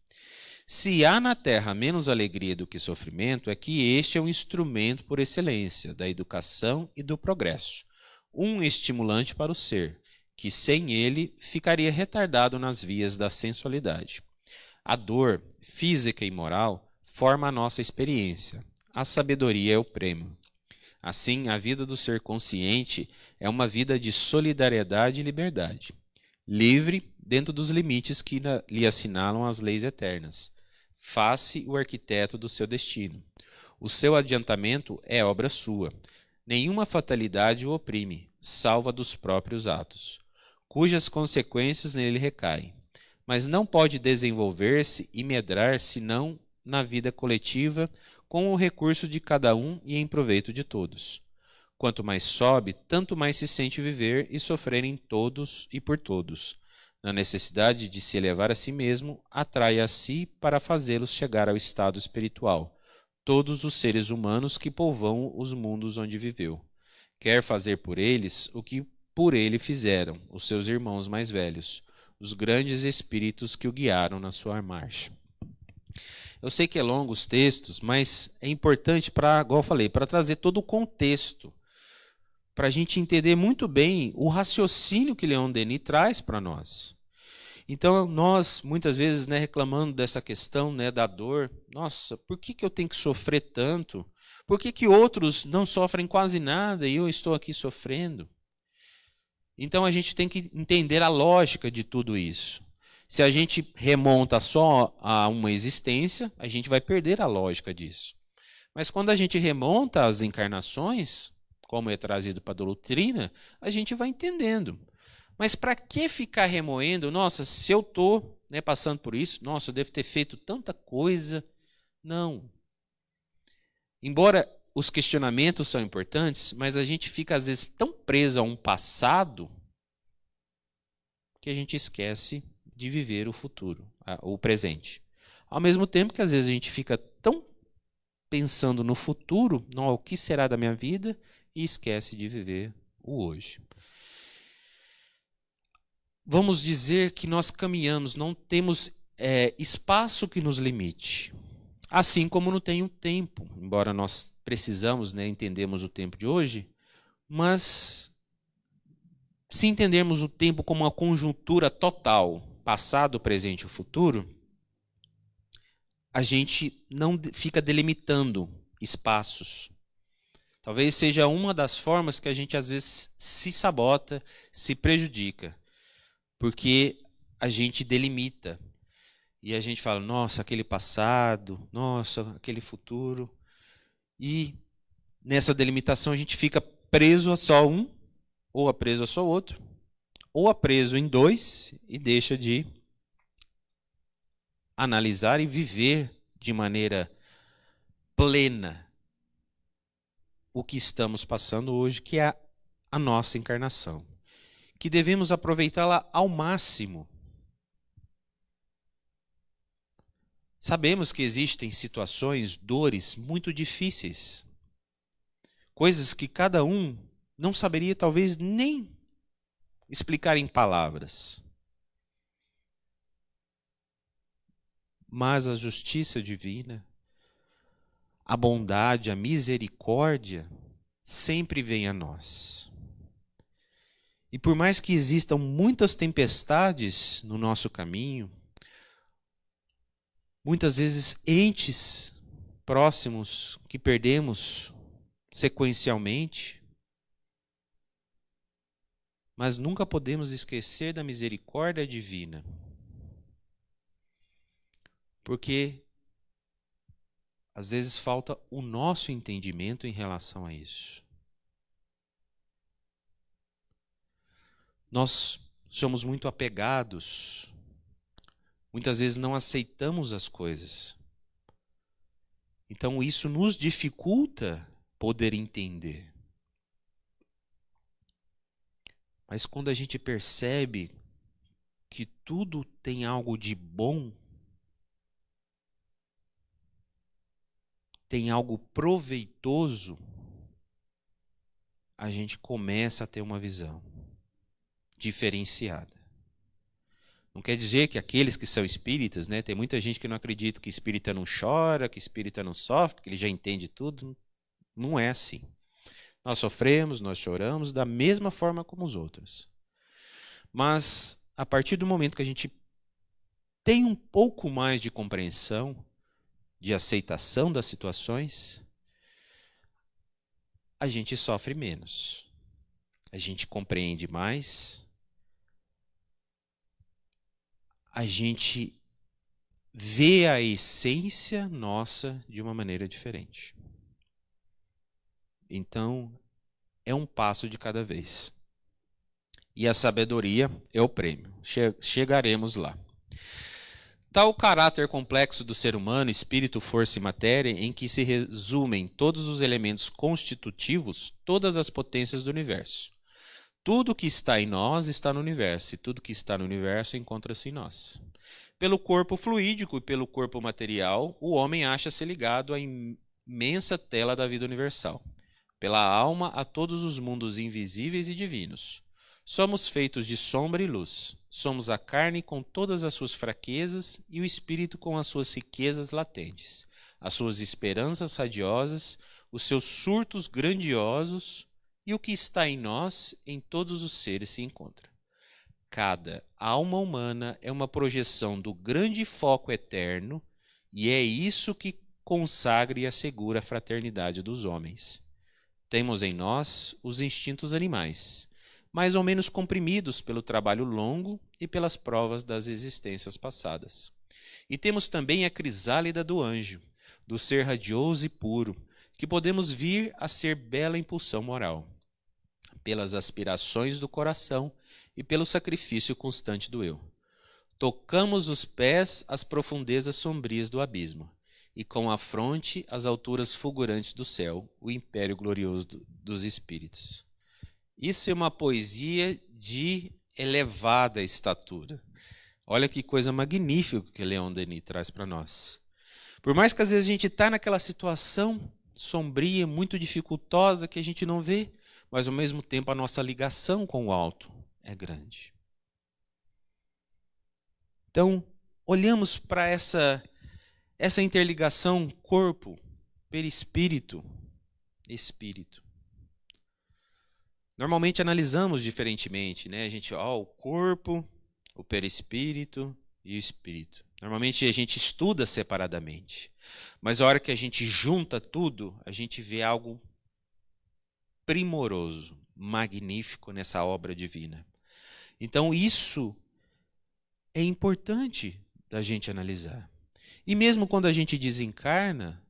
Se há na Terra menos alegria do que sofrimento, é que este é um instrumento por excelência da educação e do progresso um estimulante para o ser, que sem ele ficaria retardado nas vias da sensualidade. A dor, física e moral, forma a nossa experiência. A sabedoria é o prêmio. Assim, a vida do ser consciente é uma vida de solidariedade e liberdade, livre dentro dos limites que lhe assinalam as leis eternas. Faça o arquiteto do seu destino. O seu adiantamento é obra sua. Nenhuma fatalidade o oprime, salva dos próprios atos, cujas consequências nele recaem, mas não pode desenvolver-se e medrar senão na vida coletiva com o recurso de cada um e em proveito de todos. Quanto mais sobe, tanto mais se sente viver e sofrer em todos e por todos. Na necessidade de se elevar a si mesmo, atrai a si para fazê-los chegar ao estado espiritual todos os seres humanos que povoam os mundos onde viveu quer fazer por eles o que por ele fizeram os seus irmãos mais velhos, os grandes espíritos que o guiaram na sua marcha. Eu sei que é longo os textos, mas é importante para, igual eu falei, para trazer todo o contexto, para a gente entender muito bem o raciocínio que Leon Denis traz para nós. Então, nós, muitas vezes, né, reclamando dessa questão né, da dor, nossa, por que, que eu tenho que sofrer tanto? Por que, que outros não sofrem quase nada e eu estou aqui sofrendo? Então a gente tem que entender a lógica de tudo isso. Se a gente remonta só a uma existência, a gente vai perder a lógica disso. Mas quando a gente remonta às encarnações, como é trazido para a doutrina, a gente vai entendendo. Mas para que ficar remoendo? Nossa, se eu estou né, passando por isso, nossa, eu devo ter feito tanta coisa. Não. Embora os questionamentos são importantes, mas a gente fica às vezes tão preso a um passado que a gente esquece de viver o futuro, o presente. Ao mesmo tempo que às vezes a gente fica tão pensando no futuro, no o que será da minha vida, e esquece de viver o hoje. Vamos dizer que nós caminhamos, não temos é, espaço que nos limite. Assim como não tem um tempo, embora nós precisamos, né, entendemos o tempo de hoje, mas se entendermos o tempo como uma conjuntura total, passado, presente e futuro, a gente não fica delimitando espaços. Talvez seja uma das formas que a gente às vezes se sabota, se prejudica, porque a gente delimita e a gente fala, nossa, aquele passado, nossa, aquele futuro. E nessa delimitação a gente fica preso a só um, ou a preso a só outro, ou a preso em dois e deixa de analisar e viver de maneira plena o que estamos passando hoje, que é a nossa encarnação. Que devemos aproveitá-la ao máximo Sabemos que existem situações, dores muito difíceis, coisas que cada um não saberia talvez nem explicar em palavras. Mas a justiça divina, a bondade, a misericórdia sempre vem a nós. E por mais que existam muitas tempestades no nosso caminho, Muitas vezes, entes próximos que perdemos sequencialmente, mas nunca podemos esquecer da misericórdia divina. Porque às vezes falta o nosso entendimento em relação a isso. Nós somos muito apegados Muitas vezes não aceitamos as coisas. Então isso nos dificulta poder entender. Mas quando a gente percebe que tudo tem algo de bom, tem algo proveitoso, a gente começa a ter uma visão diferenciada. Não quer dizer que aqueles que são espíritas, né, tem muita gente que não acredita que espírita não chora, que espírita não sofre, que ele já entende tudo. Não é assim. Nós sofremos, nós choramos da mesma forma como os outros. Mas a partir do momento que a gente tem um pouco mais de compreensão, de aceitação das situações, a gente sofre menos. A gente compreende mais, a gente vê a essência nossa de uma maneira diferente. Então, é um passo de cada vez. E a sabedoria é o prêmio. Chegaremos lá. Tal caráter complexo do ser humano, espírito, força e matéria, em que se resumem todos os elementos constitutivos, todas as potências do universo. Tudo que está em nós está no universo, e tudo que está no universo encontra-se em nós. Pelo corpo fluídico e pelo corpo material, o homem acha-se ligado à imensa tela da vida universal. Pela alma, a todos os mundos invisíveis e divinos. Somos feitos de sombra e luz. Somos a carne com todas as suas fraquezas e o espírito com as suas riquezas latentes, as suas esperanças radiosas, os seus surtos grandiosos e o que está em nós, em todos os seres se encontra. Cada alma humana é uma projeção do grande foco eterno, e é isso que consagra e assegura a fraternidade dos homens. Temos em nós os instintos animais, mais ou menos comprimidos pelo trabalho longo e pelas provas das existências passadas. E temos também a crisálida do anjo, do ser radioso e puro, que podemos vir a ser bela impulsão moral pelas aspirações do coração e pelo sacrifício constante do eu. Tocamos os pés às profundezas sombrias do abismo, e com a fronte às alturas fulgurantes do céu, o império glorioso dos espíritos. Isso é uma poesia de elevada estatura. Olha que coisa magnífica que Leon Denis traz para nós. Por mais que às vezes a gente está naquela situação sombria, muito dificultosa, que a gente não vê, mas ao mesmo tempo a nossa ligação com o alto é grande. Então, olhamos para essa essa interligação corpo, perispírito, espírito. Normalmente analisamos diferentemente, né? A gente, ó, o corpo, o perispírito e o espírito. Normalmente a gente estuda separadamente. Mas a hora que a gente junta tudo, a gente vê algo primoroso, magnífico nessa obra divina. Então, isso é importante da gente analisar. E mesmo quando a gente desencarna,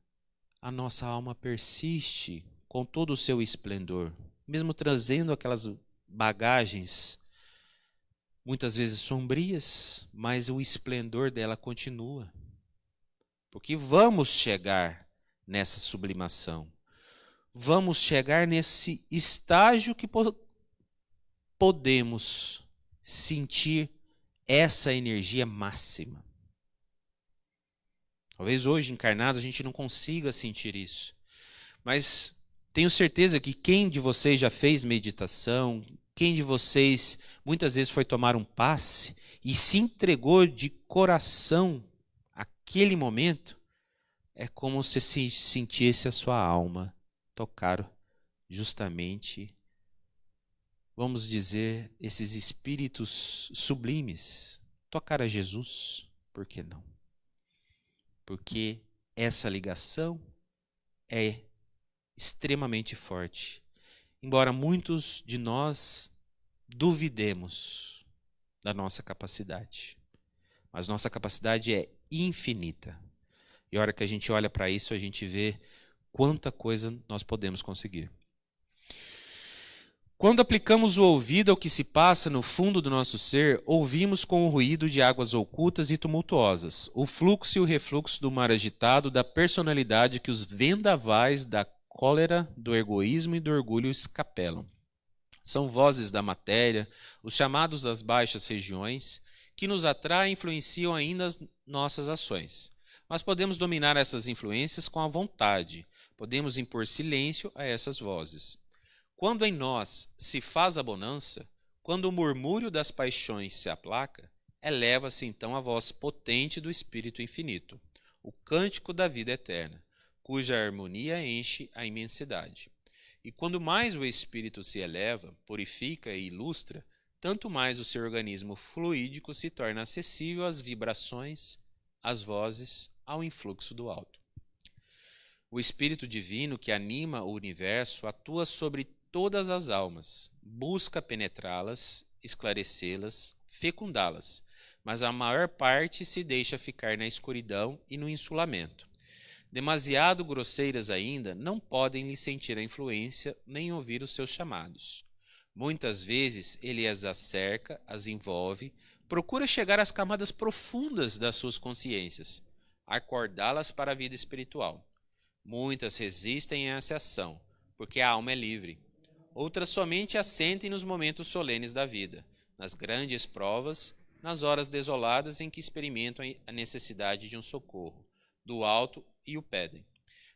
a nossa alma persiste com todo o seu esplendor, mesmo trazendo aquelas bagagens muitas vezes sombrias, mas o esplendor dela continua. Porque vamos chegar nessa sublimação vamos chegar nesse estágio que podemos sentir essa energia máxima. Talvez hoje, encarnado, a gente não consiga sentir isso. Mas tenho certeza que quem de vocês já fez meditação, quem de vocês muitas vezes foi tomar um passe e se entregou de coração aquele momento, é como se sentisse a sua alma tocar justamente, vamos dizer, esses espíritos sublimes. Tocar a Jesus, por que não? Porque essa ligação é extremamente forte. Embora muitos de nós duvidemos da nossa capacidade, mas nossa capacidade é infinita. E a hora que a gente olha para isso, a gente vê quanta coisa nós podemos conseguir. Quando aplicamos o ouvido ao que se passa no fundo do nosso ser, ouvimos com o ruído de águas ocultas e tumultuosas, o fluxo e o refluxo do mar agitado da personalidade que os vendavais da cólera, do egoísmo e do orgulho escapelam. São vozes da matéria, os chamados das baixas regiões, que nos atraem e influenciam ainda as nossas ações. Mas podemos dominar essas influências com a vontade, podemos impor silêncio a essas vozes. Quando em nós se faz a bonança, quando o murmúrio das paixões se aplaca, eleva-se então a voz potente do Espírito Infinito, o cântico da vida eterna, cuja harmonia enche a imensidade. E quando mais o espírito se eleva, purifica e ilustra, tanto mais o seu organismo fluídico se torna acessível às vibrações, às vozes, ao influxo do alto. O Espírito Divino que anima o universo atua sobre todas as almas, busca penetrá-las, esclarecê-las, fecundá-las, mas a maior parte se deixa ficar na escuridão e no insulamento. Demasiado grosseiras ainda, não podem lhe sentir a influência nem ouvir os seus chamados. Muitas vezes ele as acerca, as envolve, procura chegar às camadas profundas das suas consciências, acordá-las para a vida espiritual. Muitas resistem a essa ação, porque a alma é livre. Outras somente assentem nos momentos solenes da vida, nas grandes provas, nas horas desoladas em que experimentam a necessidade de um socorro, do alto e o pedem.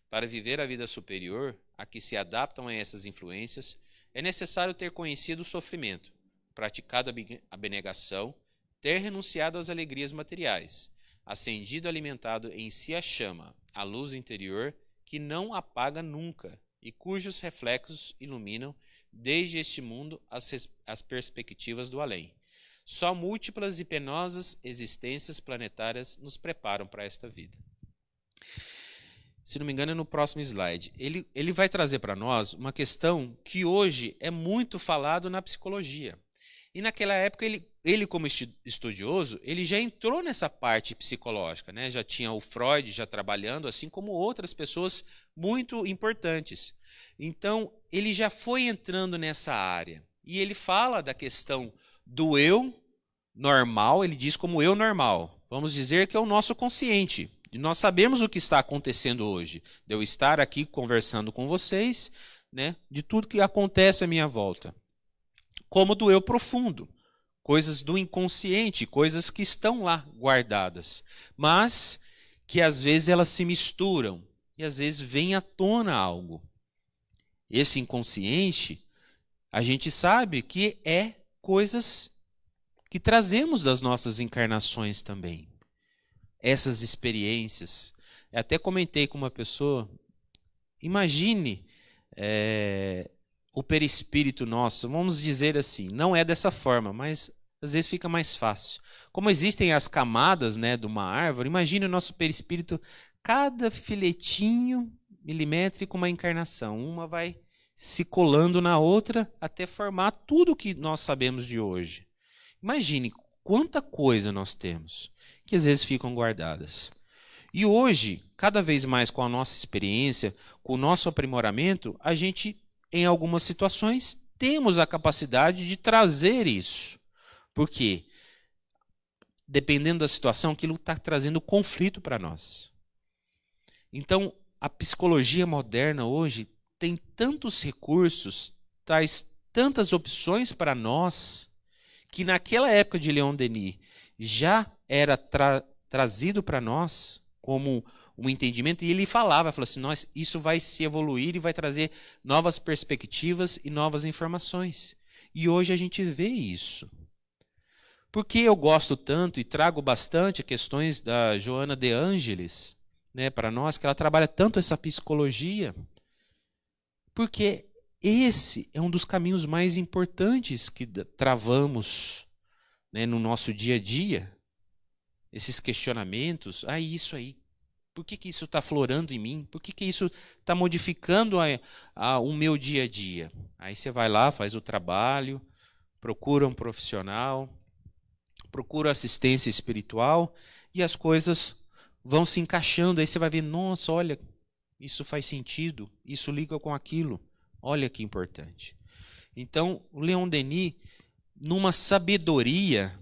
Para viver a vida superior, a que se adaptam a essas influências, é necessário ter conhecido o sofrimento, praticado a abnegação, ter renunciado às alegrias materiais, acendido e alimentado em si a chama, a luz interior que não apaga nunca e cujos reflexos iluminam desde este mundo as, as perspectivas do além. Só múltiplas e penosas existências planetárias nos preparam para esta vida se não me engano, é no próximo slide. Ele, ele vai trazer para nós uma questão que hoje é muito falado na psicologia. E naquela época, ele, ele como estudioso, ele já entrou nessa parte psicológica. Né? Já tinha o Freud já trabalhando, assim como outras pessoas muito importantes. Então, ele já foi entrando nessa área. E ele fala da questão do eu normal, ele diz como eu normal. Vamos dizer que é o nosso consciente. Nós sabemos o que está acontecendo hoje. De eu estar aqui conversando com vocês, né, de tudo que acontece à minha volta. Como do eu profundo, coisas do inconsciente, coisas que estão lá guardadas, mas que às vezes elas se misturam e às vezes vem à tona algo. Esse inconsciente, a gente sabe que é coisas que trazemos das nossas encarnações também essas experiências. Eu até comentei com uma pessoa, imagine é, o perispírito nosso, vamos dizer assim, não é dessa forma, mas às vezes fica mais fácil. Como existem as camadas né, de uma árvore, imagine o nosso perispírito, cada filetinho milimétrico uma encarnação, uma vai se colando na outra até formar tudo o que nós sabemos de hoje. Imagine quanta coisa nós temos que às vezes ficam guardadas. E hoje, cada vez mais com a nossa experiência, com o nosso aprimoramento, a gente, em algumas situações, temos a capacidade de trazer isso. Por quê? Dependendo da situação, aquilo está trazendo conflito para nós. Então, a psicologia moderna hoje tem tantos recursos, traz tantas opções para nós que naquela época de Leon Denis já era tra trazido para nós como um entendimento, e ele falava, falou assim, nós, isso vai se evoluir e vai trazer novas perspectivas e novas informações. E hoje a gente vê isso. Por que eu gosto tanto e trago bastante questões da Joana de Ângeles né, para nós, que ela trabalha tanto essa psicologia? Porque esse é um dos caminhos mais importantes que travamos né, no nosso dia a dia. Esses questionamentos, ah, isso aí, por que, que isso está florando em mim? Por que, que isso está modificando a, a, o meu dia a dia? Aí você vai lá, faz o trabalho, procura um profissional, procura assistência espiritual e as coisas vão se encaixando. Aí você vai ver, nossa, olha, isso faz sentido, isso liga com aquilo. Olha que importante. Então, o Leon Denis, numa sabedoria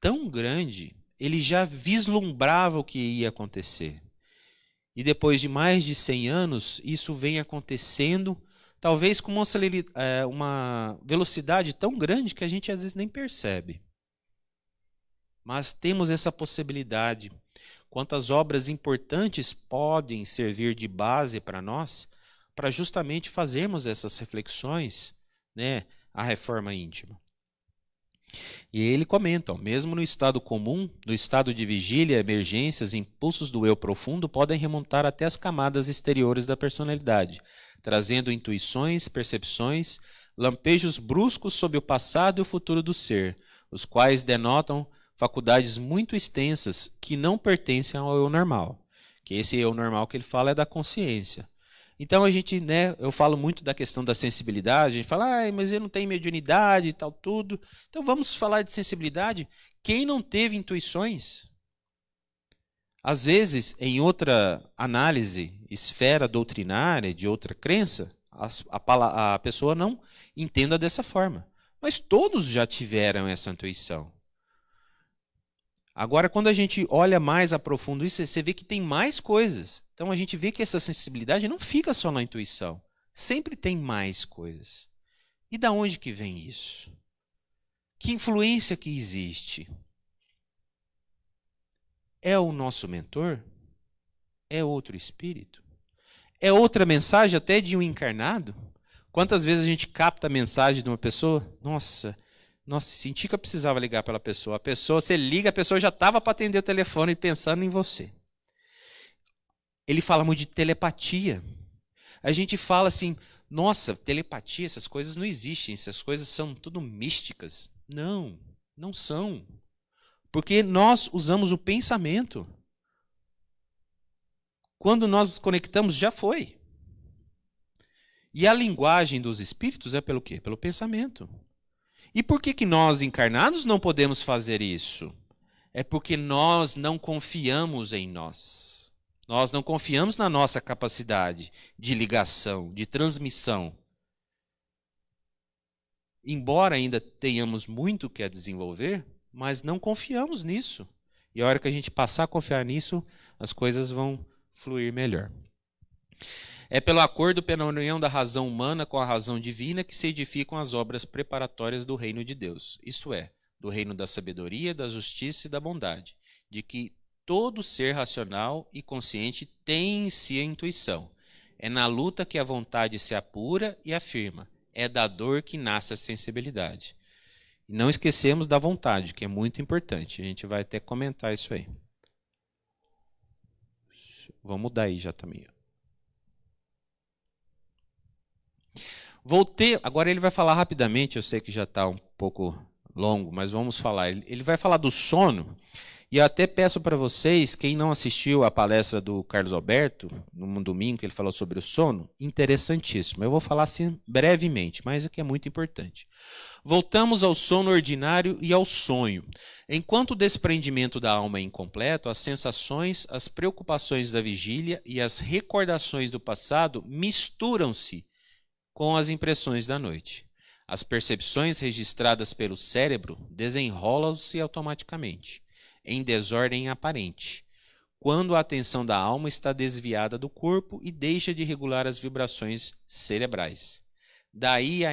tão grande, ele já vislumbrava o que ia acontecer. E depois de mais de 100 anos, isso vem acontecendo talvez com uma, é, uma velocidade tão grande que a gente às vezes nem percebe. Mas temos essa possibilidade. Quantas obras importantes podem servir de base para nós, para justamente fazermos essas reflexões, né, a reforma íntima. E ele comenta, ó, mesmo no estado comum, no estado de vigília, emergências, impulsos do eu profundo podem remontar até as camadas exteriores da personalidade, trazendo intuições, percepções, lampejos bruscos sobre o passado e o futuro do ser, os quais denotam faculdades muito extensas que não pertencem ao eu normal. Que esse eu normal que ele fala é da consciência. Então a gente, né, eu falo muito da questão da sensibilidade, a gente fala, ah, mas eu não tenho mediunidade e tal, tudo. Então vamos falar de sensibilidade. Quem não teve intuições? Às vezes, em outra análise, esfera doutrinária, de outra crença, a, a, a pessoa não entenda dessa forma. Mas todos já tiveram essa intuição. Agora, quando a gente olha mais a profundo isso, você vê que tem mais coisas. Então a gente vê que essa sensibilidade não fica só na intuição. Sempre tem mais coisas. E da onde que vem isso? Que influência que existe? É o nosso mentor? É outro espírito? É outra mensagem até de um encarnado? Quantas vezes a gente capta a mensagem de uma pessoa? Nossa, nossa, senti que eu precisava ligar pela pessoa. A pessoa, você liga, a pessoa já estava para atender o telefone pensando em você. Ele fala muito de telepatia. A gente fala assim, nossa, telepatia, essas coisas não existem, essas coisas são tudo místicas. Não, não são. Porque nós usamos o pensamento. Quando nós conectamos, já foi. E a linguagem dos espíritos é pelo quê? Pelo pensamento. E por que, que nós encarnados não podemos fazer isso? É porque nós não confiamos em nós. Nós não confiamos na nossa capacidade de ligação, de transmissão. Embora ainda tenhamos muito que a desenvolver, mas não confiamos nisso. E a hora que a gente passar a confiar nisso, as coisas vão fluir melhor. É pelo acordo pela união da razão humana com a razão divina que se edificam as obras preparatórias do reino de Deus, isto é, do reino da sabedoria, da justiça e da bondade, de que todo ser racional e consciente tem em si a intuição. É na luta que a vontade se apura e afirma. É da dor que nasce a sensibilidade. E não esquecemos da vontade, que é muito importante. A gente vai até comentar isso aí. Vamos mudar aí já também. Voltei, agora ele vai falar rapidamente, eu sei que já está um pouco longo, mas vamos falar. Ele vai falar do sono, e eu até peço para vocês, quem não assistiu a palestra do Carlos Alberto, no domingo, que ele falou sobre o sono, interessantíssimo. Eu vou falar assim brevemente, mas é que é muito importante. Voltamos ao sono ordinário e ao sonho. Enquanto o desprendimento da alma é incompleto, as sensações, as preocupações da vigília e as recordações do passado misturam-se com as impressões da noite. As percepções registradas pelo cérebro desenrolam-se automaticamente, em desordem aparente, quando a atenção da alma está desviada do corpo e deixa de regular as vibrações cerebrais. Daí a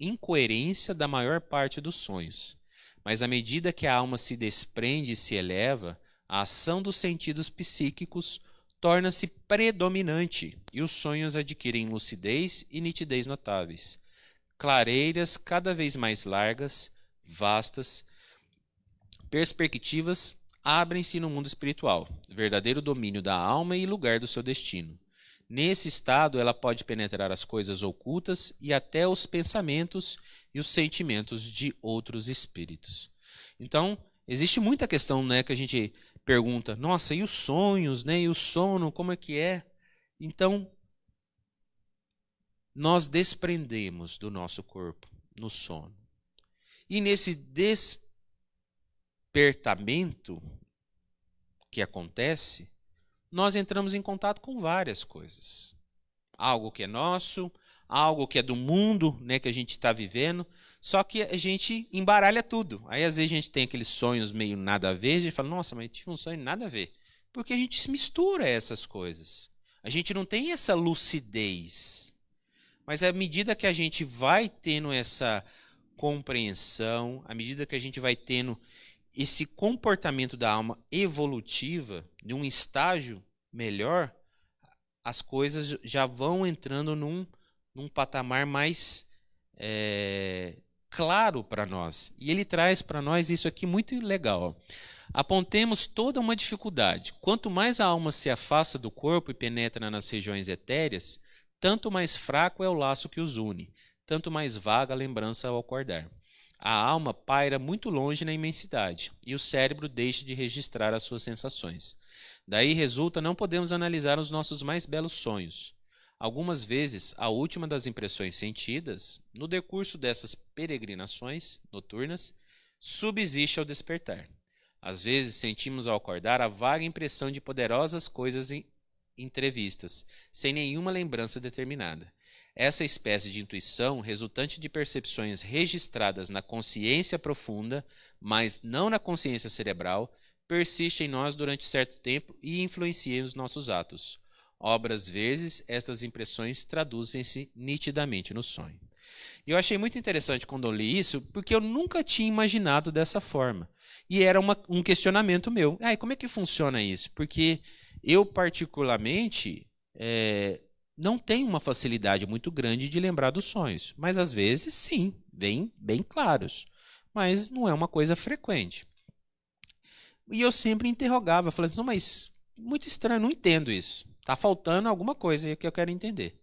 incoerência da maior parte dos sonhos. Mas à medida que a alma se desprende e se eleva, a ação dos sentidos psíquicos torna-se predominante e os sonhos adquirem lucidez e nitidez notáveis. Clareiras cada vez mais largas, vastas, perspectivas abrem-se no mundo espiritual, verdadeiro domínio da alma e lugar do seu destino. Nesse estado, ela pode penetrar as coisas ocultas e até os pensamentos e os sentimentos de outros espíritos. Então, existe muita questão né, que a gente pergunta: nossa, e os sonhos, né? E o sono, como é que é? Então, nós desprendemos do nosso corpo no sono. E nesse despertamento que acontece, nós entramos em contato com várias coisas. Algo que é nosso, algo que é do mundo, né, que a gente está vivendo, só que a gente embaralha tudo. Aí às vezes a gente tem aqueles sonhos meio nada a ver, a gente fala, nossa, mas eu tive um sonho nada a ver. Porque a gente se mistura essas coisas. A gente não tem essa lucidez. Mas à medida que a gente vai tendo essa compreensão, à medida que a gente vai tendo esse comportamento da alma evolutiva, de um estágio melhor, as coisas já vão entrando num, num patamar mais é, claro para nós. E ele traz para nós isso aqui muito legal. Apontemos toda uma dificuldade. Quanto mais a alma se afasta do corpo e penetra nas regiões etéreas, tanto mais fraco é o laço que os une, tanto mais vaga a lembrança ao acordar. A alma paira muito longe na imensidade e o cérebro deixa de registrar as suas sensações. Daí resulta não podemos analisar os nossos mais belos sonhos. Algumas vezes, a última das impressões sentidas, no decurso dessas peregrinações noturnas, subsiste ao despertar. Às vezes sentimos ao acordar a vaga impressão de poderosas coisas entrevistas, sem nenhuma lembrança determinada. Essa espécie de intuição, resultante de percepções registradas na consciência profunda, mas não na consciência cerebral, persiste em nós durante certo tempo e influencia os nossos atos. Obras vezes, estas impressões traduzem-se nitidamente no sonho. E eu achei muito interessante quando eu li isso, porque eu nunca tinha imaginado dessa forma. E era uma, um questionamento meu. Ah, como é que funciona isso? Porque eu, particularmente, é, não tem uma facilidade muito grande de lembrar dos sonhos, mas às vezes sim, vem bem claros, mas não é uma coisa frequente. E eu sempre interrogava, falando assim, mas muito estranho, não entendo isso. Está faltando alguma coisa que eu quero entender.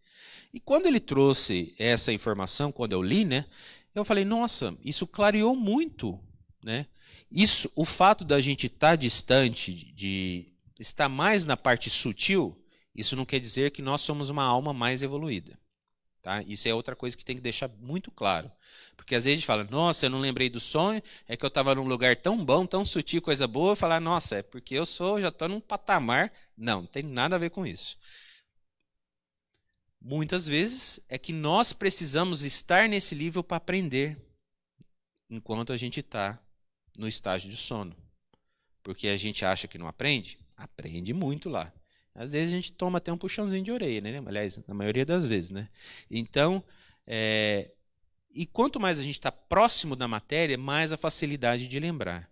E quando ele trouxe essa informação, quando eu li, né, eu falei, nossa, isso clareou muito, né? Isso, o fato da gente estar tá distante, de estar mais na parte sutil, isso não quer dizer que nós somos uma alma mais evoluída. Tá? Isso é outra coisa que tem que deixar muito claro. Porque às vezes a gente fala, nossa, eu não lembrei do sonho, é que eu estava num lugar tão bom, tão sutil, coisa boa, falar, nossa, é porque eu sou, já estou num patamar. Não, não tem nada a ver com isso. Muitas vezes é que nós precisamos estar nesse nível para aprender, enquanto a gente está no estágio de sono. Porque a gente acha que não aprende? Aprende muito lá. Às vezes a gente toma até um puxãozinho de orelha, né? Aliás, na maioria das vezes, né? Então, é... e quanto mais a gente está próximo da matéria, mais a facilidade de lembrar.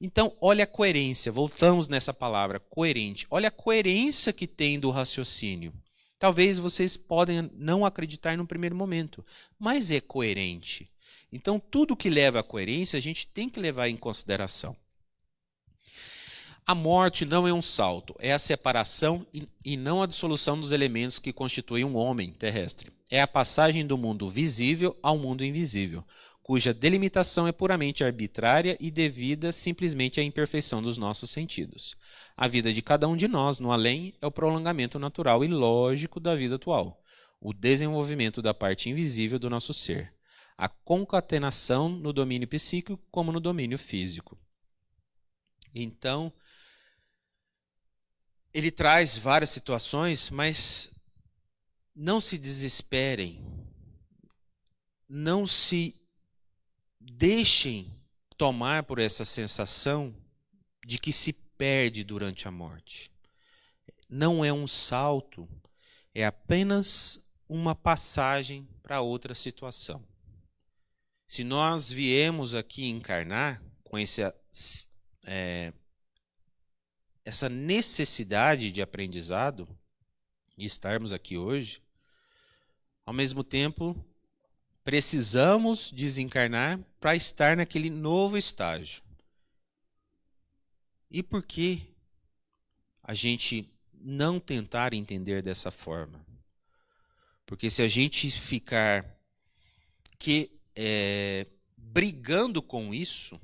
Então, olha a coerência, voltamos nessa palavra, coerente. Olha a coerência que tem do raciocínio. Talvez vocês podem não acreditar no primeiro momento, mas é coerente. Então, tudo que leva à coerência, a gente tem que levar em consideração. A morte não é um salto, é a separação e não a dissolução dos elementos que constituem um homem terrestre. É a passagem do mundo visível ao mundo invisível, cuja delimitação é puramente arbitrária e devida simplesmente à imperfeição dos nossos sentidos. A vida de cada um de nós no além é o prolongamento natural e lógico da vida atual, o desenvolvimento da parte invisível do nosso ser, a concatenação no domínio psíquico como no domínio físico. Então, ele traz várias situações, mas não se desesperem, não se deixem tomar por essa sensação de que se perde durante a morte. Não é um salto, é apenas uma passagem para outra situação. Se nós viemos aqui encarnar com esse é, essa necessidade de aprendizado, de estarmos aqui hoje, ao mesmo tempo, precisamos desencarnar para estar naquele novo estágio. E por que a gente não tentar entender dessa forma? Porque se a gente ficar que é, brigando com isso,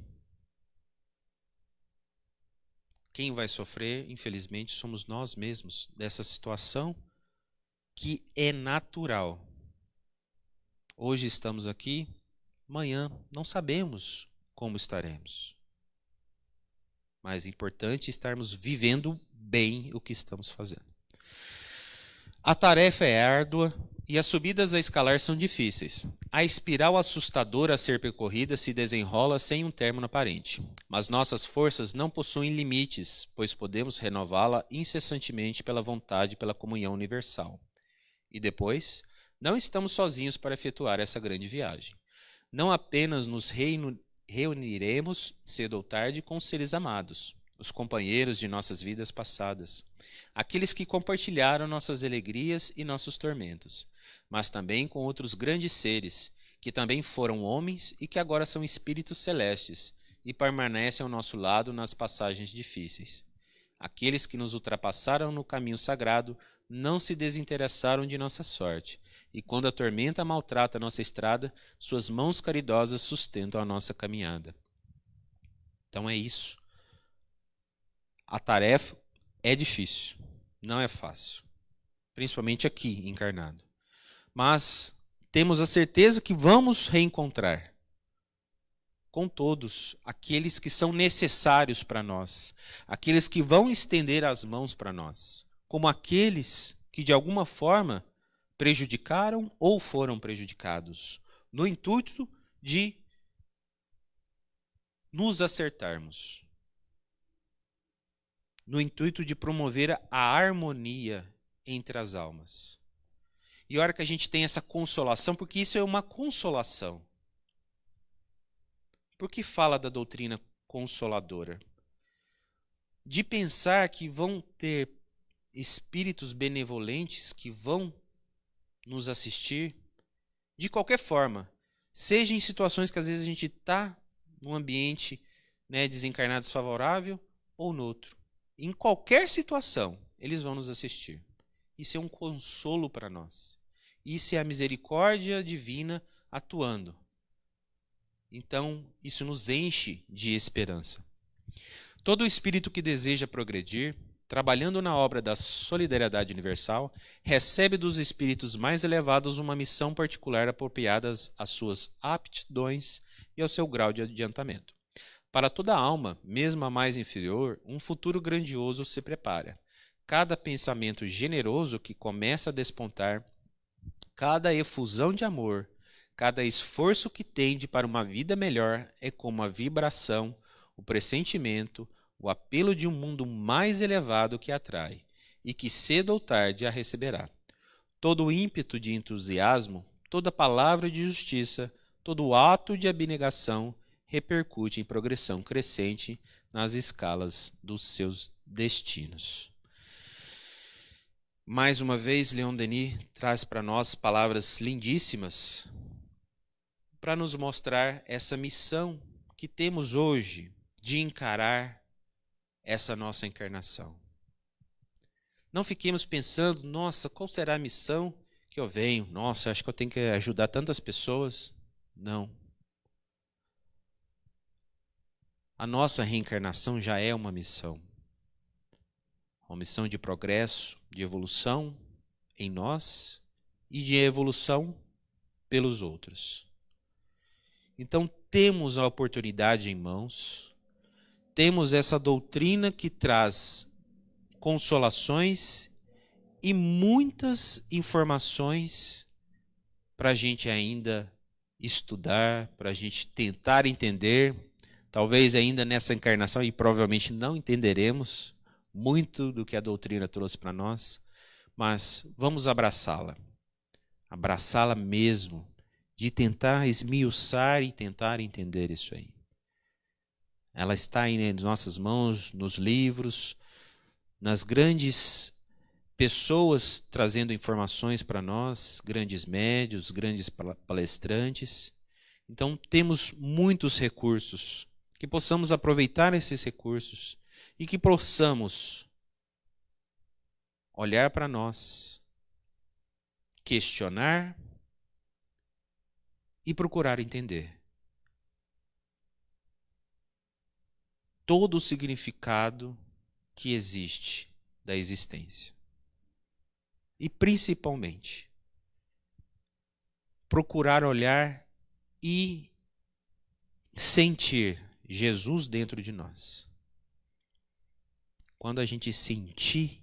Quem vai sofrer, infelizmente, somos nós mesmos dessa situação que é natural. Hoje estamos aqui, amanhã não sabemos como estaremos. Mas é importante estarmos vivendo bem o que estamos fazendo. A tarefa é árdua, e as subidas a escalar são difíceis. A espiral assustadora a ser percorrida se desenrola sem um término aparente. Mas nossas forças não possuem limites, pois podemos renová-la incessantemente pela vontade pela comunhão universal. E depois, Não estamos sozinhos para efetuar essa grande viagem. Não apenas nos reino, reuniremos cedo ou tarde com seres amados, os companheiros de nossas vidas passadas, aqueles que compartilharam nossas alegrias e nossos tormentos, mas também com outros grandes seres, que também foram homens e que agora são espíritos celestes e permanecem ao nosso lado nas passagens difíceis. Aqueles que nos ultrapassaram no caminho sagrado não se desinteressaram de nossa sorte, e quando a tormenta maltrata nossa estrada, suas mãos caridosas sustentam a nossa caminhada. Então é isso. A tarefa é difícil, não é fácil, principalmente aqui encarnado. Mas temos a certeza que vamos reencontrar com todos aqueles que são necessários para nós, aqueles que vão estender as mãos para nós, como aqueles que de alguma forma prejudicaram ou foram prejudicados, no intuito de nos acertarmos, no intuito de promover a harmonia entre as almas. E a hora que a gente tem essa consolação, porque isso é uma consolação. Por que fala da doutrina consoladora? De pensar que vão ter espíritos benevolentes que vão nos assistir de qualquer forma, seja em situações que às vezes a gente está num ambiente né, desencarnado desfavorável ou no outro. Em qualquer situação, eles vão nos assistir. Isso é um consolo para nós. Isso é a misericórdia divina atuando. Então, isso nos enche de esperança. Todo espírito que deseja progredir, trabalhando na obra da solidariedade universal, recebe dos espíritos mais elevados uma missão particular apropriada às suas aptidões e ao seu grau de adiantamento. Para toda alma, mesmo a mais inferior, um futuro grandioso se prepara. Cada pensamento generoso que começa a despontar, cada efusão de amor, Cada esforço que tende para uma vida melhor é como a vibração, o pressentimento, o apelo de um mundo mais elevado que atrai e que cedo ou tarde a receberá. Todo ímpeto de entusiasmo, toda palavra de justiça, todo ato de abnegação repercute em progressão crescente nas escalas dos seus destinos. Mais uma vez, Leon Denis traz para nós palavras lindíssimas para nos mostrar essa missão que temos hoje de encarar essa nossa encarnação. Não fiquemos pensando, nossa, qual será a missão que eu venho? Nossa, acho que eu tenho que ajudar tantas pessoas. Não. A nossa reencarnação já é uma missão. Uma missão de progresso, de evolução em nós e de evolução pelos outros. Então temos a oportunidade em mãos, temos essa doutrina que traz consolações e muitas informações para a gente ainda estudar, para a gente tentar entender. Talvez ainda nessa encarnação, e provavelmente não entenderemos muito do que a doutrina trouxe para nós, mas vamos abraçá-la. Abraçá-la mesmo, de tentar esmiuçar e tentar entender isso aí. Ela está em nossas mãos, nos livros, nas grandes pessoas trazendo informações para nós, grandes médios, grandes palestrantes. Então, temos muitos recursos, que possamos aproveitar esses recursos e que possamos olhar para nós, questionar e procurar entender todo o significado que existe da existência. E principalmente, procurar olhar e sentir Jesus dentro de nós. Quando a gente sentir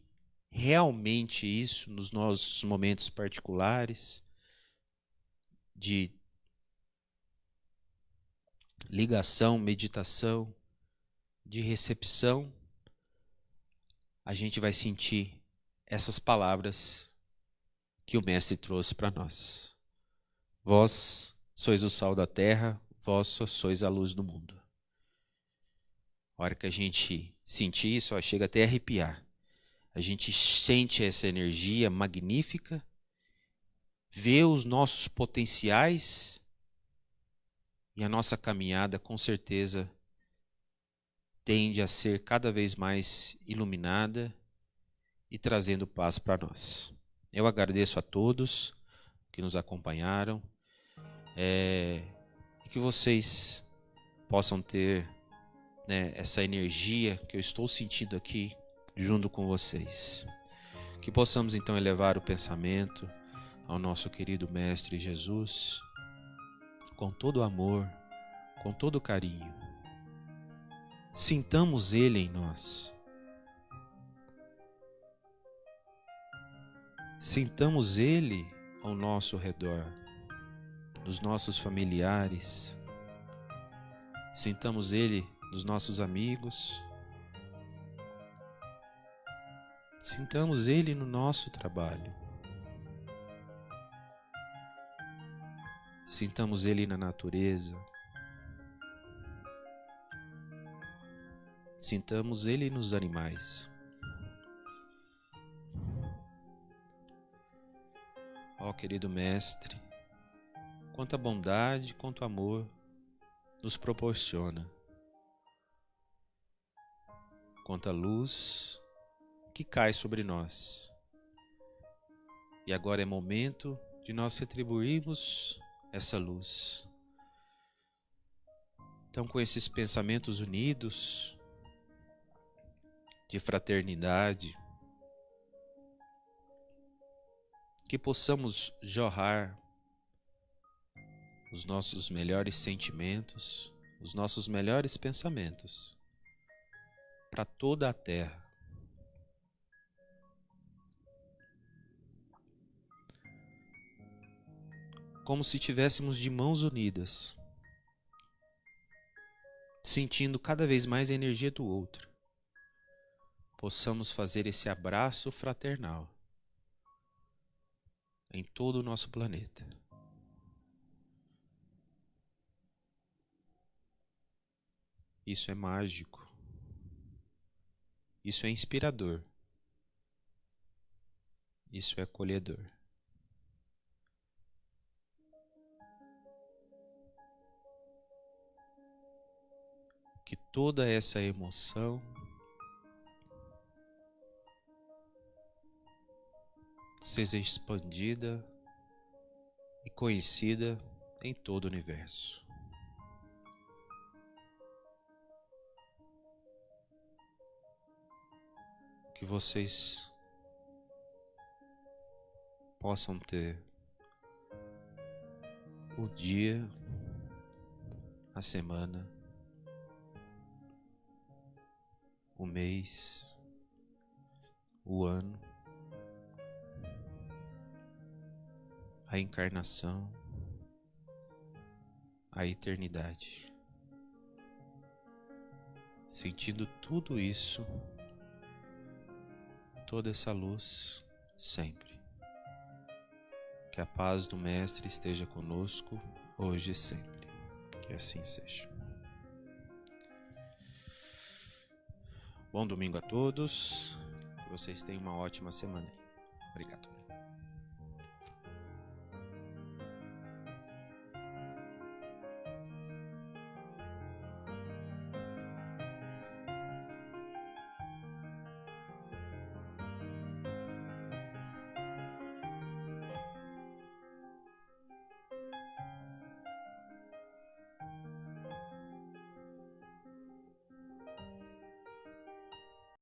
realmente isso nos nossos momentos particulares, de ligação, meditação, de recepção, a gente vai sentir essas palavras que o Mestre trouxe para nós. Vós sois o sal da terra, vós sois a luz do mundo. Hora que a gente sentir isso, ó, chega até a arrepiar. A gente sente essa energia magnífica, vê os nossos potenciais e a nossa caminhada com certeza tende a ser cada vez mais iluminada e trazendo paz para nós. Eu agradeço a todos que nos acompanharam é, e que vocês possam ter né, essa energia que eu estou sentindo aqui junto com vocês. Que possamos então elevar o pensamento ao nosso querido Mestre Jesus com todo amor, com todo carinho. Sintamos Ele em nós. Sintamos Ele ao nosso redor, nos nossos familiares. Sintamos Ele dos nossos amigos. Sintamos Ele no nosso trabalho. Sintamos Ele na natureza. Sintamos Ele nos animais. Ó oh, querido Mestre, quanta bondade, quanto amor nos proporciona quanto a luz que cai sobre nós. E agora é momento de nós retribuirmos essa luz. Então, com esses pensamentos unidos, de fraternidade, que possamos jorrar os nossos melhores sentimentos, os nossos melhores pensamentos para toda a terra. Como se tivéssemos de mãos unidas, sentindo cada vez mais a energia do outro, possamos fazer esse abraço fraternal em todo o nosso planeta. Isso é mágico. Isso é inspirador. Isso é acolhedor. Que toda essa emoção seja expandida e conhecida em todo o universo. Que vocês possam ter o dia, a semana, o mês, o ano, a encarnação, a eternidade. Sentindo tudo isso toda essa luz sempre. Que a paz do Mestre esteja conosco hoje e sempre. Que assim seja. Bom domingo a todos. Que vocês tenham uma ótima semana.